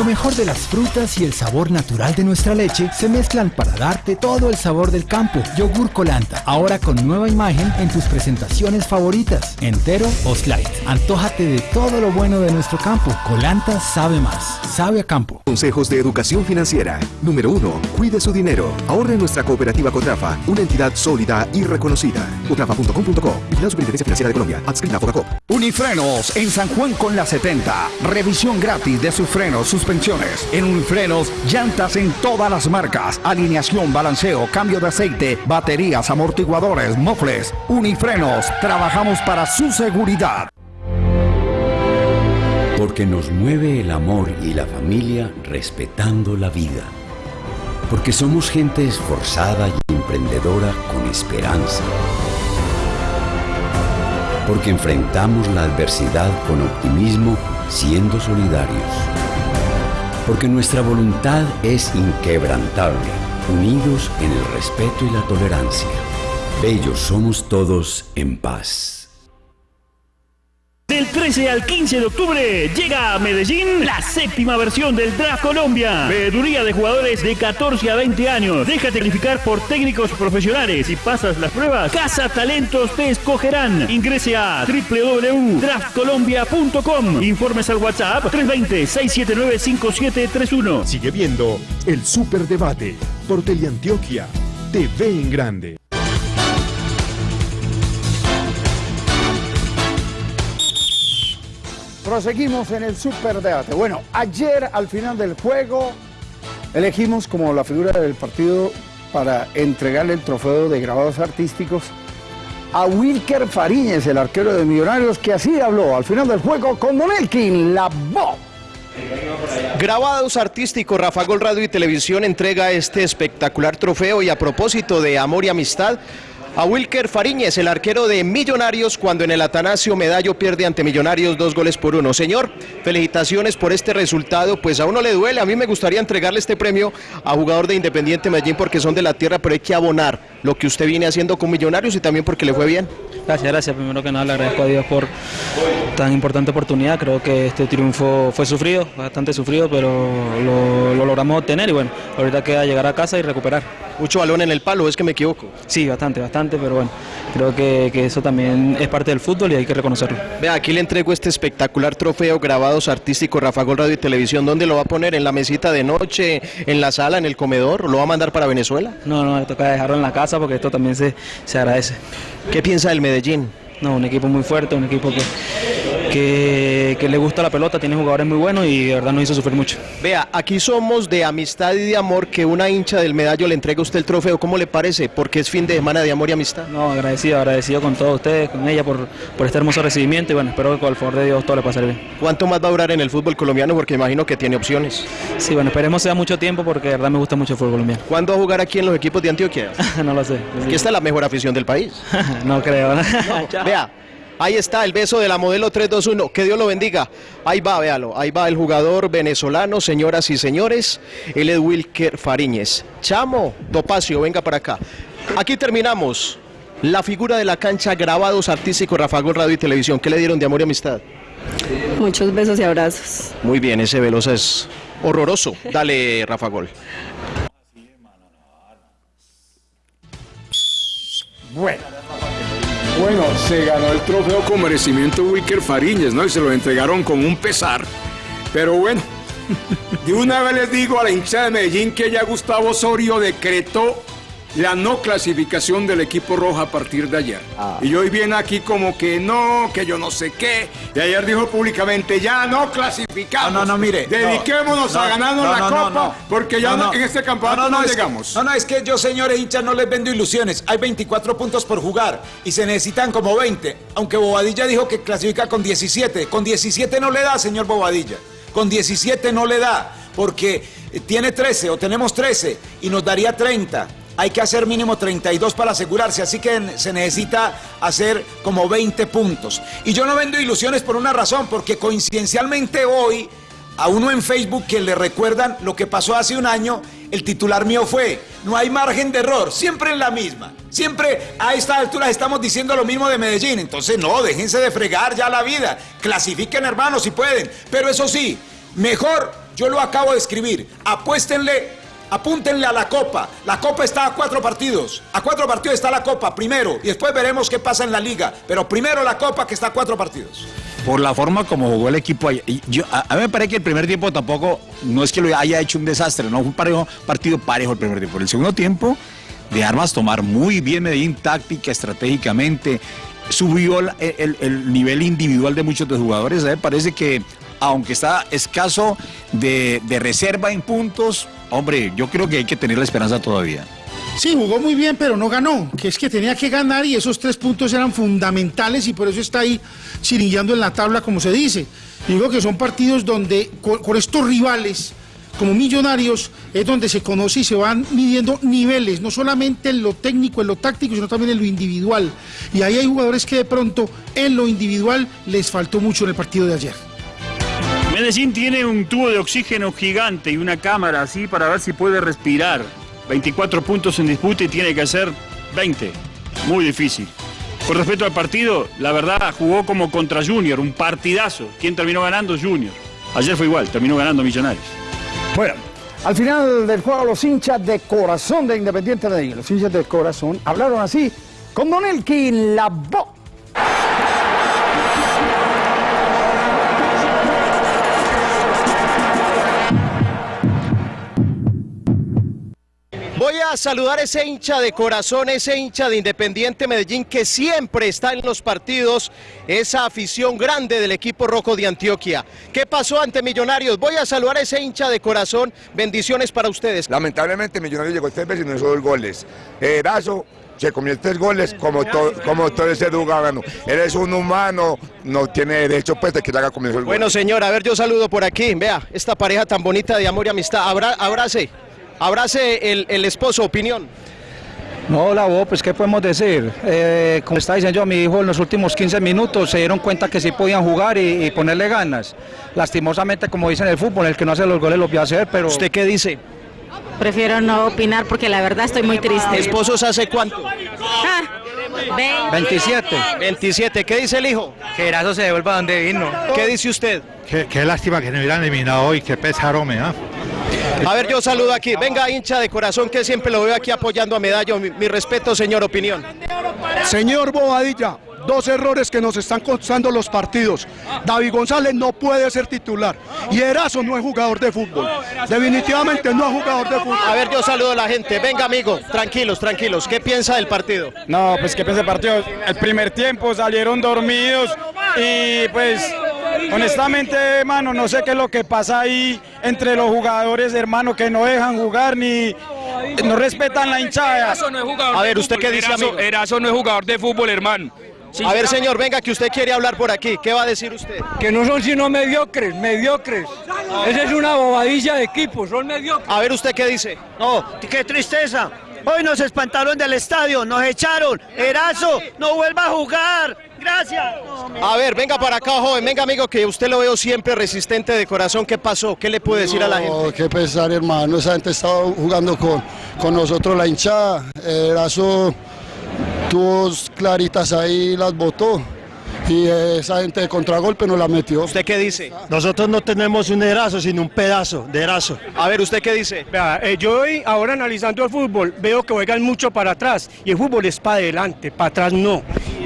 Lo mejor de las frutas y el sabor natural de nuestra leche se mezclan para darte todo el sabor del campo. Yogur Colanta, ahora con nueva imagen en tus presentaciones favoritas, entero o slide. Antójate de todo lo bueno de nuestro campo. Colanta sabe más, sabe a campo. Consejos de educación financiera. Número 1. Cuide su dinero. Ahorre en nuestra cooperativa Cotrafa, una entidad sólida y reconocida. Cotrafa.com.co. Vigilada Superintendencia Financiera de Colombia. Adscrita a. Unifrenos en San Juan con la 70. Revisión gratis de sus frenos, En Unifrenos, llantas en todas las marcas. Alineación, balanceo, cambio de aceite, baterías, amortiguadores, mofles. Unifrenos, trabajamos para su seguridad. Porque nos mueve el amor y la familia respetando la vida. Porque somos gente esforzada y emprendedora con esperanza. Porque enfrentamos la adversidad con optimismo siendo solidarios. Porque nuestra voluntad es inquebrantable, unidos en el respeto y la tolerancia. Bellos somos todos en paz. Del 13 al 15 de octubre llega a Medellín la séptima versión del Draft Colombia. Veeduría de jugadores de 14 a 20 años. Déjate calificar por técnicos profesionales. Si pasas las pruebas, Casa Talentos te escogerán. Ingrese a www.draftcolombia.com. Informes al WhatsApp 320-679-5731. Sigue viendo el Superdebate por Teleantioquia. TV en grande. Proseguimos en el superdebate. Bueno, ayer al final del juego elegimos como la figura del partido para entregarle el trofeo de grabados artísticos a Wilker Fariñez, el arquero de Millonarios, que así habló al final del juego con Don Elkin, la voz. Grabados artísticos, Rafa Gol Radio y Televisión entrega este espectacular trofeo y a propósito de amor y amistad, a Wilker Fariñez, el arquero de Millonarios, cuando en el Atanasio Medallo pierde ante Millonarios dos goles por uno. Señor, felicitaciones por este resultado, pues a uno le duele, a mí me gustaría entregarle este premio a jugador de Independiente Medellín porque son de la tierra, pero hay que abonar lo que usted viene haciendo con Millonarios y también porque le fue bien. Gracias, gracias. Primero que nada le agradezco a Dios por tan importante oportunidad. Creo que este triunfo fue sufrido, bastante sufrido, pero lo, lo logramos obtener y bueno, ahorita queda llegar a casa y recuperar. Mucho balón en el palo, es que me equivoco. Sí, bastante, bastante, pero bueno, creo que, que eso también es parte del fútbol y hay que reconocerlo. Vea, aquí le entrego este espectacular trofeo grabados artísticos Rafa Gol Radio y Televisión. ¿Dónde lo va a poner? ¿En la mesita de noche? ¿En la sala? ¿En el comedor? ¿Lo va a mandar para Venezuela? No, no, me toca dejarlo en la casa porque esto también se, se agradece. ¿Qué piensa del Medellín? No, un equipo muy fuerte, un equipo que, que, que le gusta la pelota, tiene jugadores muy buenos y de verdad nos hizo sufrir mucho. Vea, aquí somos de amistad y de amor que una hincha del medallo le entrega a usted el trofeo. ¿Cómo le parece? Porque es fin de semana de amor y amistad. No, agradecido, agradecido con todos ustedes, con ella por, por este hermoso recibimiento y bueno, espero que con el favor de Dios todo le pase bien. ¿Cuánto más va a durar en el fútbol colombiano? Porque imagino que tiene opciones. Sí, bueno, esperemos sea mucho tiempo porque de verdad me gusta mucho el fútbol colombiano. ¿Cuándo va a jugar aquí en los equipos de Antioquia? no lo sé. Aquí está la mejor afición del país. no creo. Vea, ahí está el beso de la modelo 321. Que Dios lo bendiga. Ahí va, véalo. Ahí va el jugador venezolano, señoras y señores. Él es Wilker Fariñez. Chamo, Topacio, venga para acá. Aquí terminamos. La figura de la cancha, grabados artísticos, Rafa Gol Radio y Televisión. ¿Qué le dieron de amor y amistad? Muchos besos y abrazos. Muy bien, ese Velosa es horroroso. Dale, Rafa Gol. Bueno. Bueno, se ganó el trofeo con merecimiento Wicker Fariñez, ¿no? Y se lo entregaron con un pesar. Pero bueno, de una vez les digo a la hinchada de Medellín que ya Gustavo Osorio decretó la no clasificación del equipo rojo a partir de ayer. Y hoy viene aquí como que no, que yo no sé qué. De ayer dijo públicamente, ya no clasificamos. No, no, no, mire. Dediquémonos no, a ganarnos no, la copa, porque ya en este campeonato no, que- llegamos. no, no, es que yo, señores hinchas, no les vendo ilusiones. Hay 24 puntos por jugar y se necesitan como 20. Aunque Bobadilla dijo que clasifica con 17. Con 17 no le da, señor Bobadilla. Con 17 no le da, porque eh, tiene 13 o tenemos 13 y nos daría 30. Hay que hacer mínimo 32 para asegurarse, así que se necesita hacer como 20 puntos. Y yo no vendo ilusiones por una razón, porque coincidencialmente hoy a uno en Facebook que le recuerdan lo que pasó hace un año, el titular mío fue, no hay margen de error, siempre en la misma. Siempre a esta altura estamos diciendo lo mismo de Medellín. Entonces, no, déjense de fregar ya la vida. Clasifiquen, hermanos, si pueden. Pero eso sí, mejor, yo lo acabo de escribir, apuéstenle Apúntenle a la Copa. La Copa está a cuatro partidos. A cuatro partidos está la Copa, primero. Y después veremos qué pasa en la Liga. Pero primero la Copa, que está a cuatro partidos. por la forma como jugó el equipo Yo, a, mí me parece que el primer tiempo tampoco, no es que lo haya hecho un desastre, no fue un partido parejo el primer tiempo. El segundo tiempo, de armas tomar muy bien Medellín táctica, estratégicamente, subió el, el- el nivel individual de muchos de los jugadores. A mí me parece que, aunque está escaso de reserva en puntos, hombre, yo creo que hay que tener la esperanza todavía. Sí, jugó muy bien, pero no ganó, que es que tenía que ganar y esos tres puntos eran fundamentales y por eso está ahí chirillando en la tabla, como se dice. Digo que son partidos donde con, con estos rivales, como millonarios, es donde se conoce y se van midiendo niveles, no solamente en lo técnico, en lo táctico, sino también en lo individual. Y ahí hay jugadores que de pronto en lo individual les faltó mucho en el partido de ayer. Medellín tiene un tubo de oxígeno gigante y una cámara así para ver si puede respirar. 24 puntos en disputa y tiene que hacer 20. Muy difícil. Con respecto al partido, la verdad jugó como contra Junior, un partidazo. ¿Quién terminó ganando? Junior. Ayer fue igual, terminó ganando Millonarios. Bueno, al final del juego los hinchas de corazón de Independiente Medellín, los hinchas de corazón, hablaron así con Don Elkin la. Voy a saludar a ese hincha de corazón, ese hincha de Independiente Medellín que siempre está en los partidos, esa afición grande del equipo rojo de Antioquia. ¿Qué pasó ante Millonarios? Voy a saludar a ese hincha de corazón, bendiciones para ustedes. Lamentablemente Millonarios llegó tres veces y no hizo dos goles. Erazo se comió tres goles como, to- como todo ese gano. Eres un humano, no tiene derecho pues de que le haga comer el gol. Bueno, señor, a ver, yo saludo por aquí. Vea, esta pareja tan bonita de amor y amistad. Abra- abrace, abrace el, el esposo, opinión. No, la voz, pues qué podemos decir. Eh, como está diciendo yo, mi hijo en los últimos 15 minutos se dieron cuenta que sí podían jugar y, y ponerle ganas. Lastimosamente, como dicen en el fútbol, el que no hace los goles los voy a hacer, pero... ¿Usted qué dice? Prefiero no opinar porque la verdad estoy muy triste. ¿Esposos hace cuánto? Ah, ve- 27. 27, ¿qué dice el hijo? Que Erazo se devuelva donde vino. ¿Qué dice usted? Qué, qué lástima que no hubieran eliminado hoy, qué pesar, me ¿ah? A ver, yo saludo aquí. Venga, hincha de corazón, que siempre lo veo aquí apoyando a Medallo. Mi, mi respeto, señor, opinión. Señor Bobadilla, dos errores que nos están costando los partidos. David González no puede ser titular y Erazo no es jugador de fútbol. Definitivamente no es jugador de fútbol. A ver, yo saludo a la gente. Venga, amigo, tranquilos, tranquilos. ¿Qué piensa del partido? No, pues qué piensa el partido. El primer tiempo salieron dormidos y pues honestamente, hermano, no sé qué es lo que pasa ahí entre los jugadores, hermano, que no dejan jugar ni no respetan la hinchada. A ver, ¿usted qué dice, amigo? Erazo no es jugador de fútbol, hermano. A ver, señor, venga, que usted quiere hablar por aquí. ¿Qué va a decir usted? Que no son sino mediocres, mediocres. Esa es una bobadilla de equipo, son mediocres. A ver, ¿usted qué dice? No, qué tristeza. Hoy nos espantaron del estadio, nos echaron. Erazo, no vuelva a jugar. Gracias. A ver, venga para acá, joven. Venga, amigo, que usted lo veo siempre resistente de corazón. ¿Qué pasó? ¿Qué le puede decir a la gente? Qué pesar, hermano. Esa gente estaba jugando con, con nosotros la hinchada. Erazo tuvo claritas ahí, las botó. Y esa gente de contragolpe nos la metió. ¿Usted qué dice? Nosotros no tenemos un erazo, sino un pedazo de erazo. A ver, ¿usted qué dice? Vea, eh, yo hoy, ahora analizando el fútbol, veo que juegan mucho para atrás y el fútbol es para adelante, para atrás no.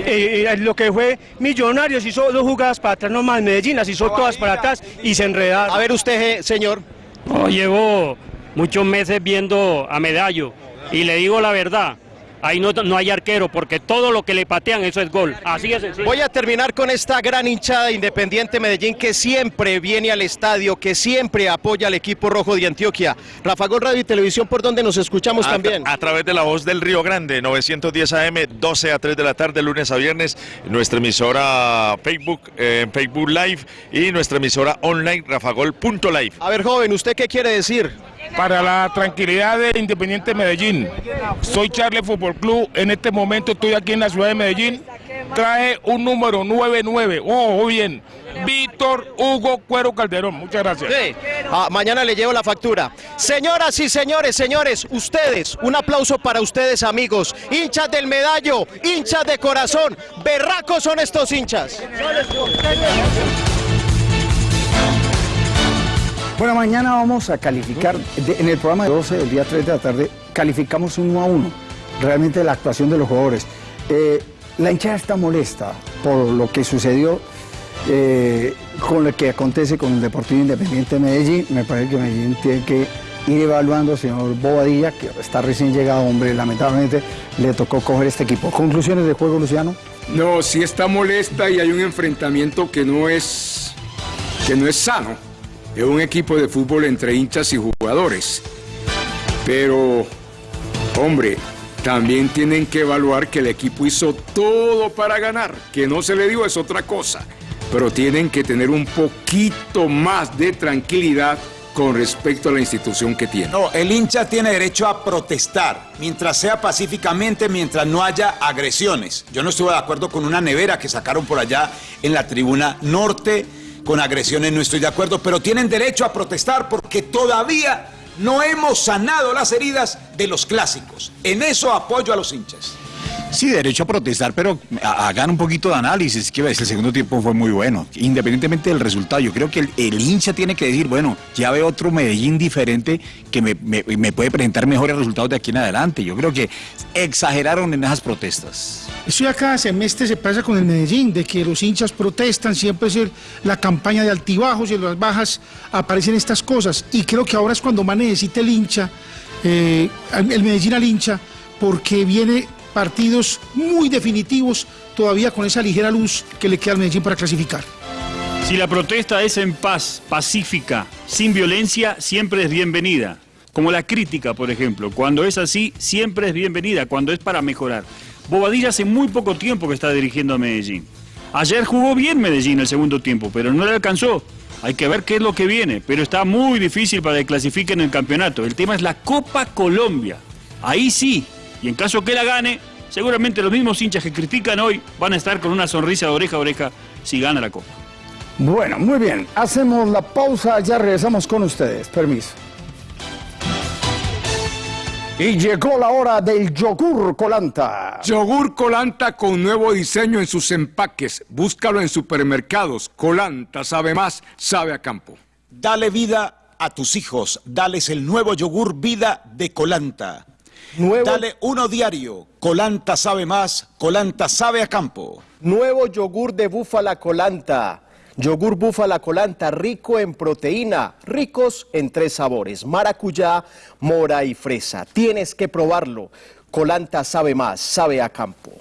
Eh, eh, lo que fue Millonarios hizo dos jugadas para atrás nomás, Medellín las hizo todas para atrás y se enredaron. A ver usted, eh, señor. No, llevo muchos meses viendo a Medallo y le digo la verdad, ahí no, no hay arquero porque todo lo que le patean eso es gol. Así es sencillo. Voy a terminar con esta gran hinchada de Independiente Medellín que siempre viene al estadio, que siempre apoya al equipo rojo de Antioquia. Rafa Gol Radio y Televisión, por donde nos escuchamos a, también. A través de la voz del Río Grande, 910 AM, 12 a 3 de la tarde, lunes a viernes, nuestra emisora Facebook, eh, en Facebook Live y nuestra emisora online, rafagol.live. A ver, joven, ¿usted qué quiere decir? Para la tranquilidad de Independiente Medellín, soy Charles Fútbol Club, en este momento estoy aquí en la ciudad de Medellín, traje un número 99, ojo bien, Víctor Hugo Cuero Calderón, muchas gracias. Ah, mañana le llevo la factura. Señoras y señores, señores, ustedes, un aplauso para ustedes, amigos, hinchas del medallo, hinchas de corazón, berracos son estos hinchas. Bueno, mañana vamos a calificar, en el programa de 12 del día 3 de la tarde, calificamos uno a uno, realmente la actuación de los jugadores. Eh, la hinchada está molesta por lo que sucedió eh, con lo que acontece con el Deportivo Independiente de Medellín. Me parece que Medellín tiene que ir evaluando, señor Bobadilla, que está recién llegado, hombre, lamentablemente le tocó coger este equipo. ¿Conclusiones de juego, Luciano? No, sí está molesta y hay un enfrentamiento que no es que no es sano. Es un equipo de fútbol entre hinchas y jugadores. Pero, hombre, también tienen que evaluar que el equipo hizo todo para ganar. Que no se le dio es otra cosa. Pero tienen que tener un poquito más de tranquilidad con respecto a la institución que tiene. No, el hincha tiene derecho a protestar, mientras sea pacíficamente, mientras no haya agresiones. Yo no estuve de acuerdo con una nevera que sacaron por allá en la tribuna norte, con agresiones no estoy de acuerdo, pero tienen derecho a protestar porque todavía no hemos sanado las heridas de los clásicos. En eso apoyo a los hinchas. Sí, derecho a protestar, pero hagan un poquito de análisis, que el segundo tiempo fue muy bueno, independientemente del resultado. Yo creo que el, hincha tiene que decir, bueno, ya veo otro Medellín diferente que me, me, puede presentar mejores resultados de aquí en adelante. Yo creo que exageraron en esas protestas. Eso ya cada semestre se pasa con el Medellín, de que los hinchas protestan, siempre es la campaña de altibajos y en las bajas aparecen estas cosas. Y creo que ahora es cuando más necesita el hincha, eh, el Medellín al hincha, porque viene partidos muy definitivos, todavía con esa ligera luz que le queda al Medellín para clasificar. Si la protesta es en paz, pacífica, sin violencia, siempre es bienvenida. Como la crítica, por ejemplo. Cuando es así, siempre es bienvenida, cuando es para mejorar. Bobadilla hace muy poco tiempo que está dirigiendo a Medellín. Ayer jugó bien Medellín el segundo tiempo, pero no le alcanzó. Hay que ver qué es lo que viene, pero está muy difícil para que clasifiquen el campeonato. El tema es la Copa Colombia. Ahí sí, y en caso que la gane, seguramente los mismos hinchas que critican hoy van a estar con una sonrisa de oreja a oreja si gana la Copa. Bueno, muy bien. Hacemos la pausa, ya regresamos con ustedes. Permiso. Y llegó la hora del yogur colanta. Yogur colanta con nuevo diseño en sus empaques. Búscalo en supermercados. Colanta sabe más, sabe a campo. Dale vida a tus hijos. Dales el nuevo yogur vida de colanta. Dale uno diario. Colanta sabe más, Colanta sabe a campo. Nuevo yogur de búfala Colanta. Yogur búfala colanta rico en proteína, ricos en tres sabores, maracuyá, mora y fresa. Tienes que probarlo. Colanta sabe más, sabe a campo.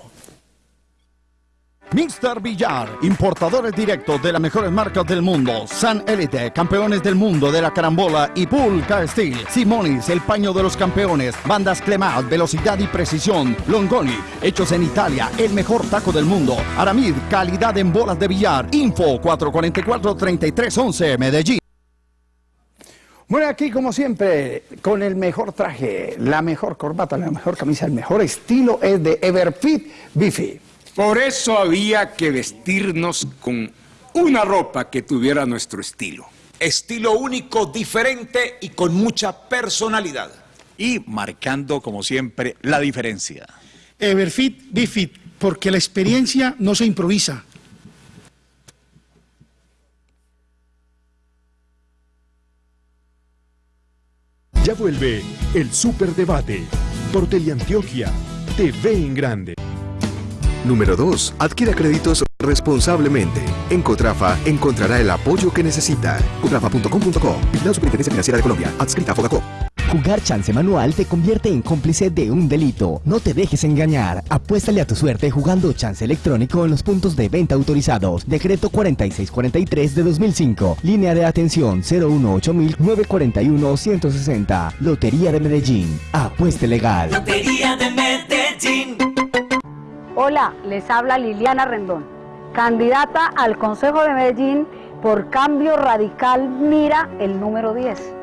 Mr. Villar, importadores directos de las mejores marcas del mundo. San Elite, campeones del mundo de la carambola y Pulca Steel. Simonis, el paño de los campeones. Bandas Clemat, velocidad y precisión. Longoni, hechos en Italia, el mejor taco del mundo. Aramid, calidad en bolas de billar. Info 444-3311, Medellín. Bueno, aquí como siempre, con el mejor traje, la mejor corbata, la mejor camisa, el mejor estilo es de Everfit Bifi. Por eso había que vestirnos con una ropa que tuviera nuestro estilo. Estilo único, diferente y con mucha personalidad. Y marcando, como siempre, la diferencia. Everfit, Bifit, porque la experiencia no se improvisa. Ya vuelve el Superdebate por Teleantioquia, TV en Grande. Número 2. Adquiera créditos responsablemente. En Cotrafa encontrará el apoyo que necesita. Cotrafa.com.co. la Superintendencia Financiera de Colombia. Adscrita a Fogacop. Jugar chance manual te convierte en cómplice de un delito. No te dejes engañar. Apuéstale a tu suerte jugando chance electrónico en los puntos de venta autorizados. Decreto 4643 de 2005. Línea de atención 018-941-160. Lotería de Medellín. Apueste legal. Lotería de Medellín. Hola, les habla Liliana Rendón, candidata al Consejo de Medellín por Cambio Radical Mira el número 10.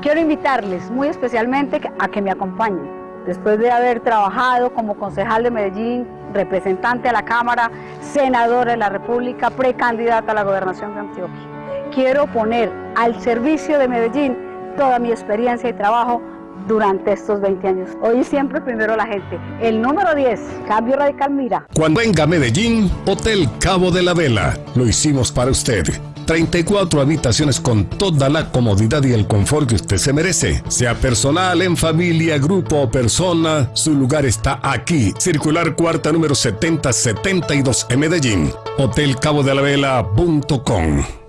Quiero invitarles muy especialmente a que me acompañen. Después de haber trabajado como concejal de Medellín, representante a la Cámara, senadora de la República, precandidata a la gobernación de Antioquia, quiero poner al servicio de Medellín toda mi experiencia y trabajo durante estos 20 años. Hoy siempre primero la gente. El número 10, Cambio Radical Mira. Cuando venga a Medellín, Hotel Cabo de la Vela. Lo hicimos para usted. 34 habitaciones con toda la comodidad y el confort que usted se merece. Sea personal, en familia, grupo o persona, su lugar está aquí. Circular cuarta número 7072 en Medellín. Hotelcabodelavela.com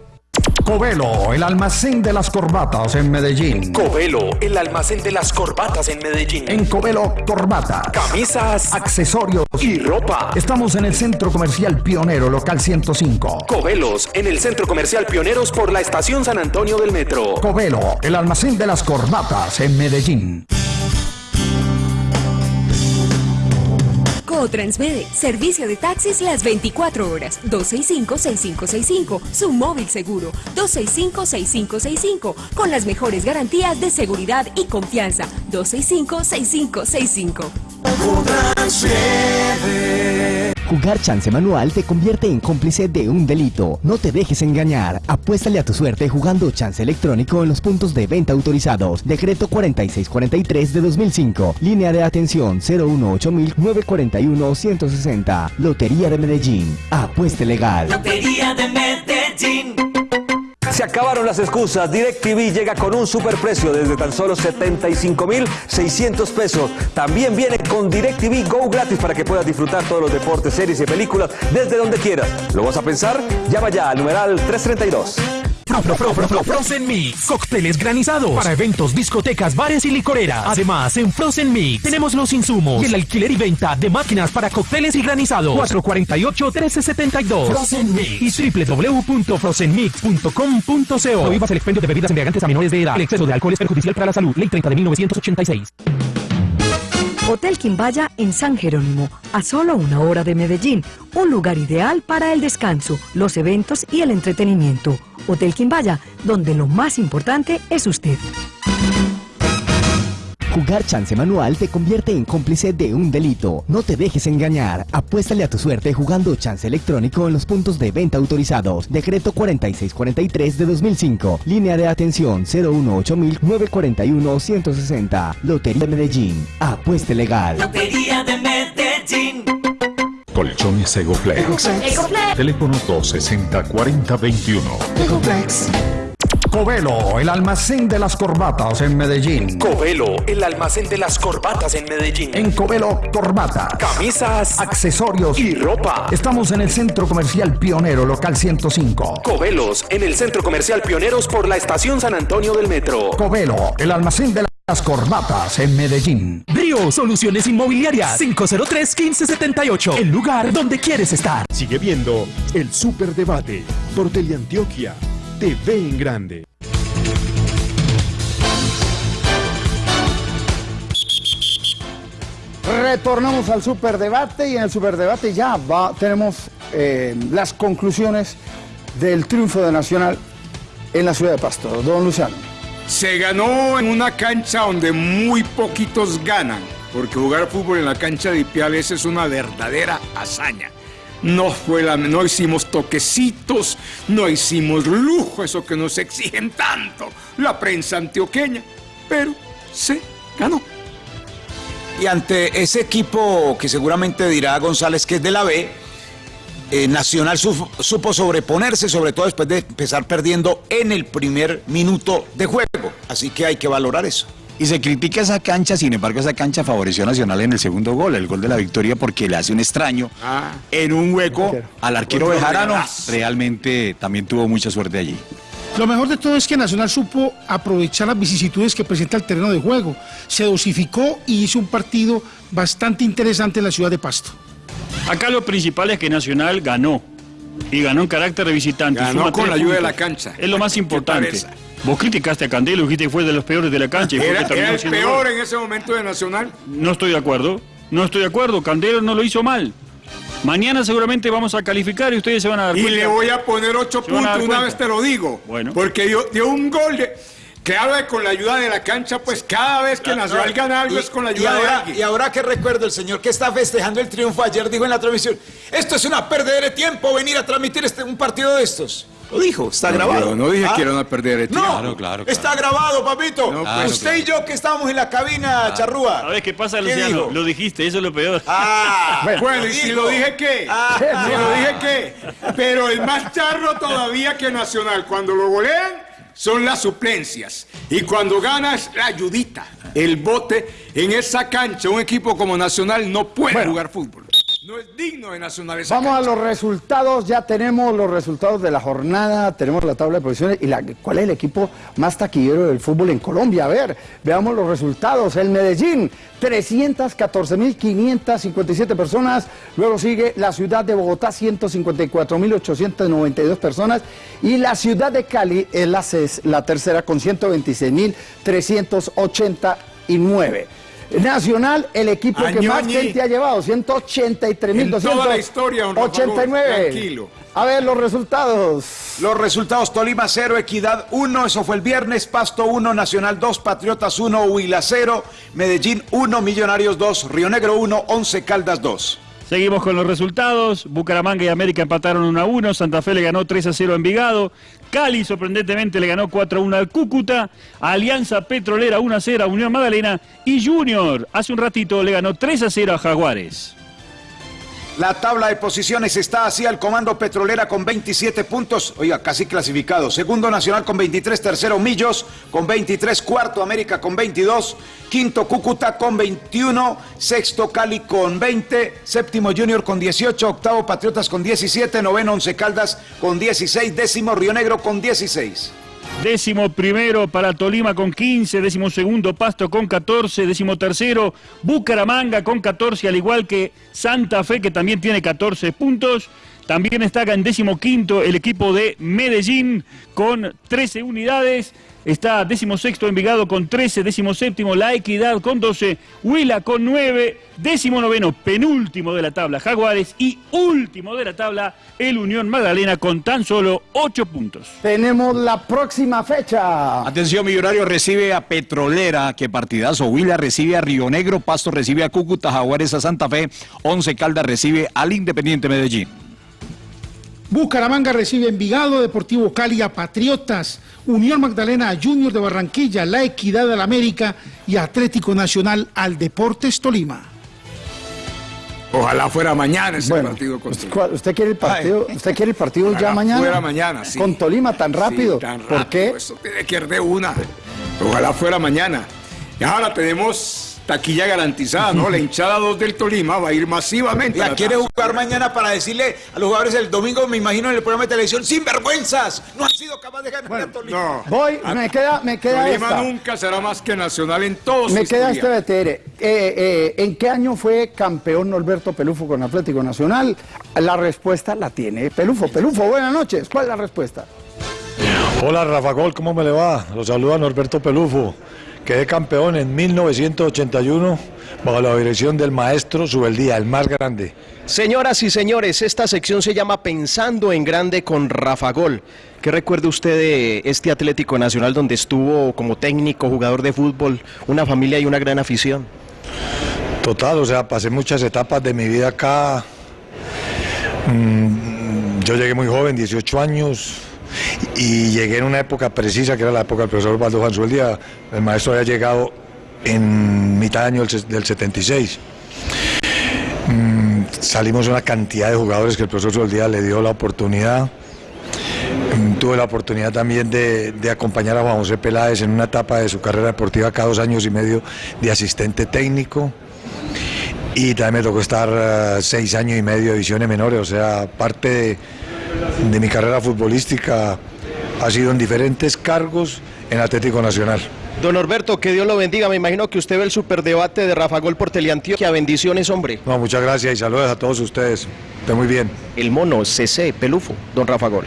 Covelo, el almacén de las corbatas en Medellín. Covelo, el almacén de las corbatas en Medellín. En Covelo, corbatas, camisas, accesorios y ropa. Estamos en el Centro Comercial Pionero, local 105. Covelos, en el Centro Comercial Pioneros por la Estación San Antonio del Metro. Covelo, el almacén de las corbatas en Medellín. Transmede, servicio de taxis las 24 horas, 265-6565, su móvil seguro, 265-6565, con las mejores garantías de seguridad y confianza, 265-6565. Jugar chance manual te convierte en cómplice de un delito. No te dejes engañar. Apuéstale a tu suerte jugando chance electrónico en los puntos de venta autorizados. Decreto 4643 de 2005. Línea de atención 018-941-160. Lotería de Medellín. Apueste legal. Lotería de Medellín. Se acabaron las excusas. DirecTV llega con un superprecio desde tan solo 75,600 pesos. También viene con DirecTV Go gratis para que puedas disfrutar todos los deportes, series y películas desde donde quieras. ¿Lo vas a pensar? Llama ya al numeral 332. Fro, fro, fro, fro, fro, Frozen Mix. Cócteles granizados para eventos, discotecas, bares y licoreras. Además, en Frozen Mix tenemos los insumos y el alquiler y venta de máquinas para cócteles y granizados. 448-1372. Frozen Mix y www.frozenmix.com.co. Prohíbas el expendio de bebidas embriagantes a menores de edad. El exceso de alcohol es perjudicial para la salud. Ley 30 de 1986. Hotel Quimbaya en San Jerónimo, a solo una hora de Medellín, un lugar ideal para el descanso, los eventos y el entretenimiento. Hotel Quimbaya, donde lo más importante es usted. Jugar chance manual te convierte en cómplice de un delito. No te dejes engañar. Apuéstale a tu suerte jugando chance electrónico en los puntos de venta autorizados. Decreto 4643 de 2005. Línea de atención 018-941-160. Lotería de Medellín. Apueste legal. Lotería de Medellín. Colchones Egoflex. Egoflex. Teléfono 260-4021. Ecoplex. Covelo, el almacén de las corbatas en Medellín. Covelo, el almacén de las corbatas en Medellín. En Covelo, corbatas, Camisas, accesorios y ropa. Estamos en el Centro Comercial Pionero, local 105. Covelos, en el Centro Comercial Pioneros por la Estación San Antonio del Metro. Covelo, el almacén de las corbatas en Medellín. Brio Soluciones Inmobiliarias 503-1578. El lugar donde quieres estar. Sigue viendo el Superdebate por Teleantioquia. TV en grande. Retornamos al superdebate y en el superdebate ya va, tenemos eh, las conclusiones del triunfo de Nacional en la ciudad de Pasto. Don Luciano. Se ganó en una cancha donde muy poquitos ganan, porque jugar fútbol en la cancha de Ipiales es una verdadera hazaña. No fue la, no hicimos toquecitos, no hicimos lujo, eso que nos exigen tanto la prensa antioqueña, pero se ganó. Y ante ese equipo que seguramente dirá González que es de la B, eh, Nacional su- supo sobreponerse, sobre todo después de empezar perdiendo en el primer minuto de juego. Así que hay que valorar eso. Y se critica esa cancha, sin embargo, esa cancha favoreció a Nacional en el segundo gol, el gol de la victoria, porque le hace un extraño en un hueco al arquero Bejarano. Realmente también tuvo mucha suerte allí. Lo mejor de todo es que Nacional supo aprovechar las vicisitudes que presenta el terreno de juego. Se dosificó y hizo un partido bastante interesante en la ciudad de Pasto. Acá lo principal es que Nacional ganó. Y ganó en carácter de visitante. Ganó con la ayuda de la cancha. Es lo más importante. Vos criticaste a Candelo, dijiste que fue de los peores de la cancha. Y fue Era, el peor en ese momento de Nacional. No estoy de acuerdo. No estoy de acuerdo. Candelo no lo hizo mal. Mañana seguramente vamos a calificar y ustedes se van a dar Y cuenta. le voy a poner ocho puntos, una vez te lo digo. Bueno. Porque dio, dio un gol de... Claro que con la ayuda de la cancha, pues cada vez que Nacional gana algo Y- es con la ayuda de alguien. y ahora que recuerdo, el señor que está festejando el triunfo ayer dijo en la transmisión, esto es una pérdida de tiempo venir a transmitir este, un partido de estos. Lo dijo, está No, grabado. yo no dije Ah. que era una pérdida de tiempo. No, Claro, claro, está grabado, papito. No, claro, Usted claro. y yo que estábamos en la cabina, charrúa. ¿Sabes qué pasa, ¿Qué Luciano? dijo? Lo dijiste, eso es lo peor. Ah, Bueno, y si lo dije qué, Ah. si lo dije qué, pero el más charro todavía que Nacional, cuando lo golean, son las suplencias. Y cuando gana es la ayudita, el bote en esa cancha. Un equipo como Nacional no puede jugar fútbol. No es digno de Nacional esa Vamos a los resultados, ya tenemos los resultados de la jornada, tenemos la tabla de posiciones y la, cuál es el equipo más taquillero del fútbol en Colombia. A ver, veamos los resultados. El Medellín, 314.557 personas. Luego sigue la ciudad de Bogotá, 154.892 personas. Y la ciudad de Cali es la, la tercera con 126.389. Nacional, el equipo que más Añoñi. gente ha llevado, 183.289. En toda la historia, don Rafa Gómez, 89. tranquilo. A ver los resultados. Los resultados, Tolima 0, Equidad 1, eso fue el viernes, Pasto 1, Nacional 2, Patriotas 1, Huila 0, Medellín 1, Millonarios 2, Río Negro 1, 11 Caldas 2. Seguimos con los resultados. Bucaramanga y América empataron 1 a 1. Santa Fe le ganó 3 a 0 a Envigado. Cali sorprendentemente le ganó 4 a 1 al Cúcuta. Alianza Petrolera 1 a 0 a Unión Magdalena. Y Junior hace un ratito le ganó 3 a 0 a Jaguares. La tabla de posiciones está así al comando Petrolera con 27 puntos, oiga, casi clasificado. Segundo Nacional con 23, tercero Millos con 23, cuarto América con 22, quinto Cúcuta con 21, sexto Cali con 20, séptimo Junior con 18, octavo Patriotas con 17, noveno Once Caldas con 16, décimo Río Negro con 16. Décimo primero para Tolima con 15, décimo segundo Pasto con 14, décimo tercero Bucaramanga con 14, al igual que Santa Fe que también tiene 14 puntos. También está en décimo quinto el equipo de Medellín con 13 unidades. Está décimo sexto Envigado con 13, décimo séptimo La Equidad con 12, Huila con 9, décimo noveno penúltimo de la tabla Jaguares y último de la tabla el Unión Magdalena con tan solo 8 puntos. Tenemos la próxima fecha. Atención, Millonario recibe a Petrolera, que partidazo. Huila recibe a Río Negro, Pasto recibe a Cúcuta, Jaguares a Santa Fe, Once Caldas recibe al Independiente Medellín. Bucaramanga recibe Envigado, Deportivo Cali a Patriotas, Unión Magdalena a Junior de Barranquilla, La Equidad al América y Atlético Nacional al Deportes Tolima. Ojalá fuera mañana ese Bueno, partido con ¿Usted, quiere el partido, usted quiere el partido ya mañana? fuera mañana, sí. Con Tolima tan rápido. Sí, tan ¿Por rápido, qué? Eso tiene que ir de una. Ojalá fuera mañana. Y ahora tenemos taquilla garantizada, ¿no? La hinchada 2 del Tolima va a ir masivamente. a La la quiere jugar mañana para decirle a los jugadores el domingo, me imagino en el programa de televisión, sin vergüenzas, no han sido capaces de ganar a Tolima. No. Voy, me queda, me queda Tolima esta. nunca será más que nacional en todos Me queda este BTR. Eh, eh, ¿En qué año fue campeón Norberto Pelufo con Atlético Nacional? La respuesta la tiene Pelufo. Pelufo, buenas noches. ¿Cuál es la respuesta? Hola Rafa Gol, ¿cómo me le va? Los saluda Norberto Pelufo. Quedé campeón en 1981 bajo la dirección del maestro Subeldía, el más grande. Señoras y señores, esta sección se llama Pensando en Grande con Rafa Gol. ¿Qué recuerda usted de este Atlético Nacional donde estuvo como técnico, jugador de fútbol, una familia y una gran afición? Total, o sea, pasé muchas etapas de mi vida acá. Mm, Yo llegué muy joven, 18 años, y llegué en una época precisa, que era la época del profesor Baldo Juan Subeldía. El maestro había llegado en mitad de año del se- del 76. Mm, Salimos una cantidad de jugadores que el profesor Subeldía le dio la oportunidad. Mm, Tuve la oportunidad también de, de acompañar a Juan José Peláez en una etapa de su carrera deportiva, cada dos años y medio de asistente técnico. Y también me tocó estar eh, seis años y medio de divisiones menores, o sea, parte de, de mi carrera futbolística ha sido en diferentes cargos en Atlético Nacional. Don Norberto, que Dios lo bendiga. Me imagino que usted ve el superdebate de Rafa Gol por Teleantioquia. Bendiciones, hombre. No, muchas gracias y saludos a todos ustedes. Esté muy bien. El mono, CC, Pelufo, don Rafa Gol.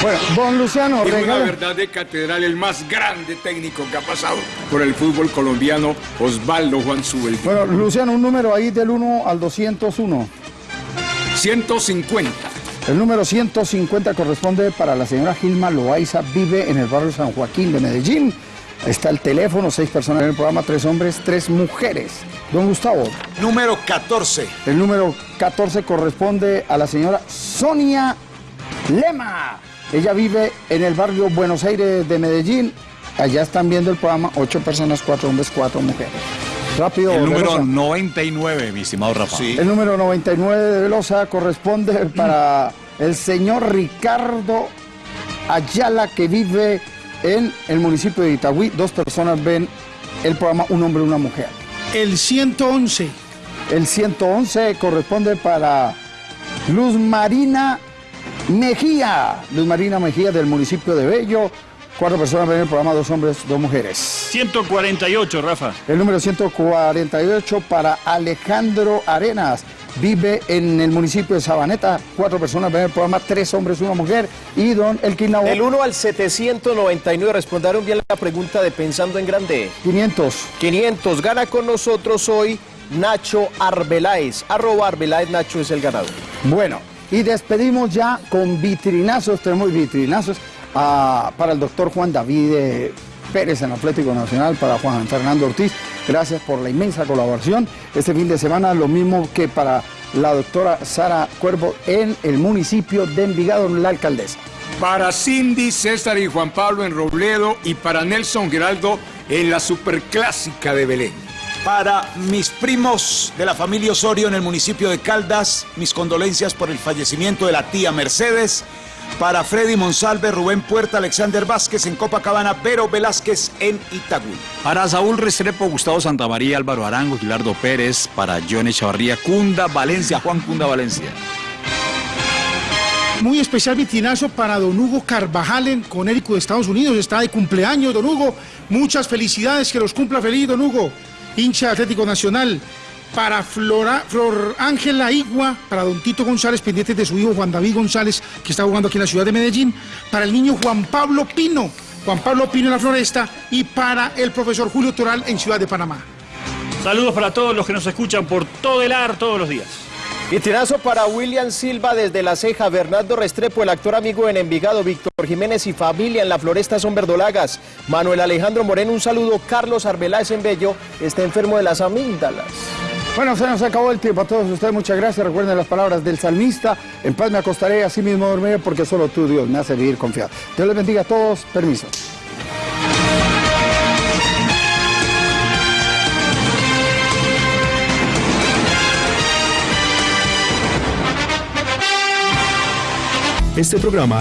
Bueno, don Luciano, Tiene una verdad de catedral, el más grande técnico que ha pasado por el fútbol colombiano, Osvaldo Juan Subel. Bueno, Luciano, un número ahí del 1 al 201. 150. El número 150 corresponde para la señora Gilma Loaiza, vive en el barrio San Joaquín de Medellín. Está el teléfono, seis personas en el programa, tres hombres, tres mujeres. Don Gustavo. Número 14. El número 14 corresponde a la señora Sonia Lema. Ella vive en el barrio Buenos Aires de Medellín. Allá están viendo el programa, ocho personas, cuatro hombres, cuatro mujeres. Rápido, El número Velosa. 99, mi estimado Rafa. El número 99 de Velosa corresponde para el señor Ricardo Ayala, que vive en el municipio de Itagüí. Dos personas ven el programa Un hombre y una mujer. El 111. El 111 corresponde para Luz Marina Mejía. Luz Marina Mejía del municipio de Bello. Cuatro personas ven el programa, dos hombres, dos mujeres. 148, Rafa. El número 148 para Alejandro Arenas. Vive en el municipio de Sabaneta. Cuatro personas ven el programa, tres hombres, una mujer. Y don Elkin Nabo. Del 1 al 799 respondieron bien la pregunta de Pensando en Grande. 500. 500. Gana con nosotros hoy Nacho Arbeláez. Arroba Arbeláez Nacho es el ganador. Bueno, y despedimos ya con vitrinazos. Tenemos vitrinazos para el doctor Juan David eh, Pérez en Atlético Nacional, para Juan Fernando Ortiz. Gracias por la inmensa colaboración. Este fin de semana lo mismo que para la doctora Sara Cuervo en el municipio de Envigado, la alcaldesa. Para Cindy, César y Juan Pablo en Robledo y para Nelson Geraldo en la Superclásica de Belén. Para mis primos de la familia Osorio en el municipio de Caldas, mis condolencias por el fallecimiento de la tía Mercedes. Para Freddy Monsalve, Rubén Puerta, Alexander Vázquez en Copacabana, Vero Velázquez en Itagüí. Para Saúl Restrepo, Gustavo Santamaría, Álvaro Arango, Gilardo Pérez, para Johnny Chavarría, Cunda Valencia, Juan Cunda Valencia. Muy especial vitinazo para don Hugo Carvajal en Conérico de Estados Unidos. Está de cumpleaños, don Hugo. Muchas felicidades, que los cumpla feliz, don Hugo. Hincha Atlético Nacional. Para Flora, Flor Ángela Igua, para don Tito González, pendientes de su hijo Juan David González, que está jugando aquí en la ciudad de Medellín. Para el niño Juan Pablo Pino, Juan Pablo Pino en la Floresta. Y para el profesor Julio Toral en Ciudad de Panamá. Saludos para todos los que nos escuchan por todo el ar todos los días. Y tirazo para William Silva desde La Ceja, Bernardo Restrepo, el actor amigo en Envigado, Víctor Jiménez y familia en La Floresta son verdolagas. Manuel Alejandro Moreno, un saludo. Carlos Arbeláez en Bello, está enfermo de las amígdalas. Bueno, se nos acabó el tiempo a todos ustedes. Muchas gracias. Recuerden las palabras del salmista. En paz me acostaré, así mismo dormiré, porque solo tú, Dios, me hace vivir confiado. Dios les bendiga a todos. Permiso. Este programa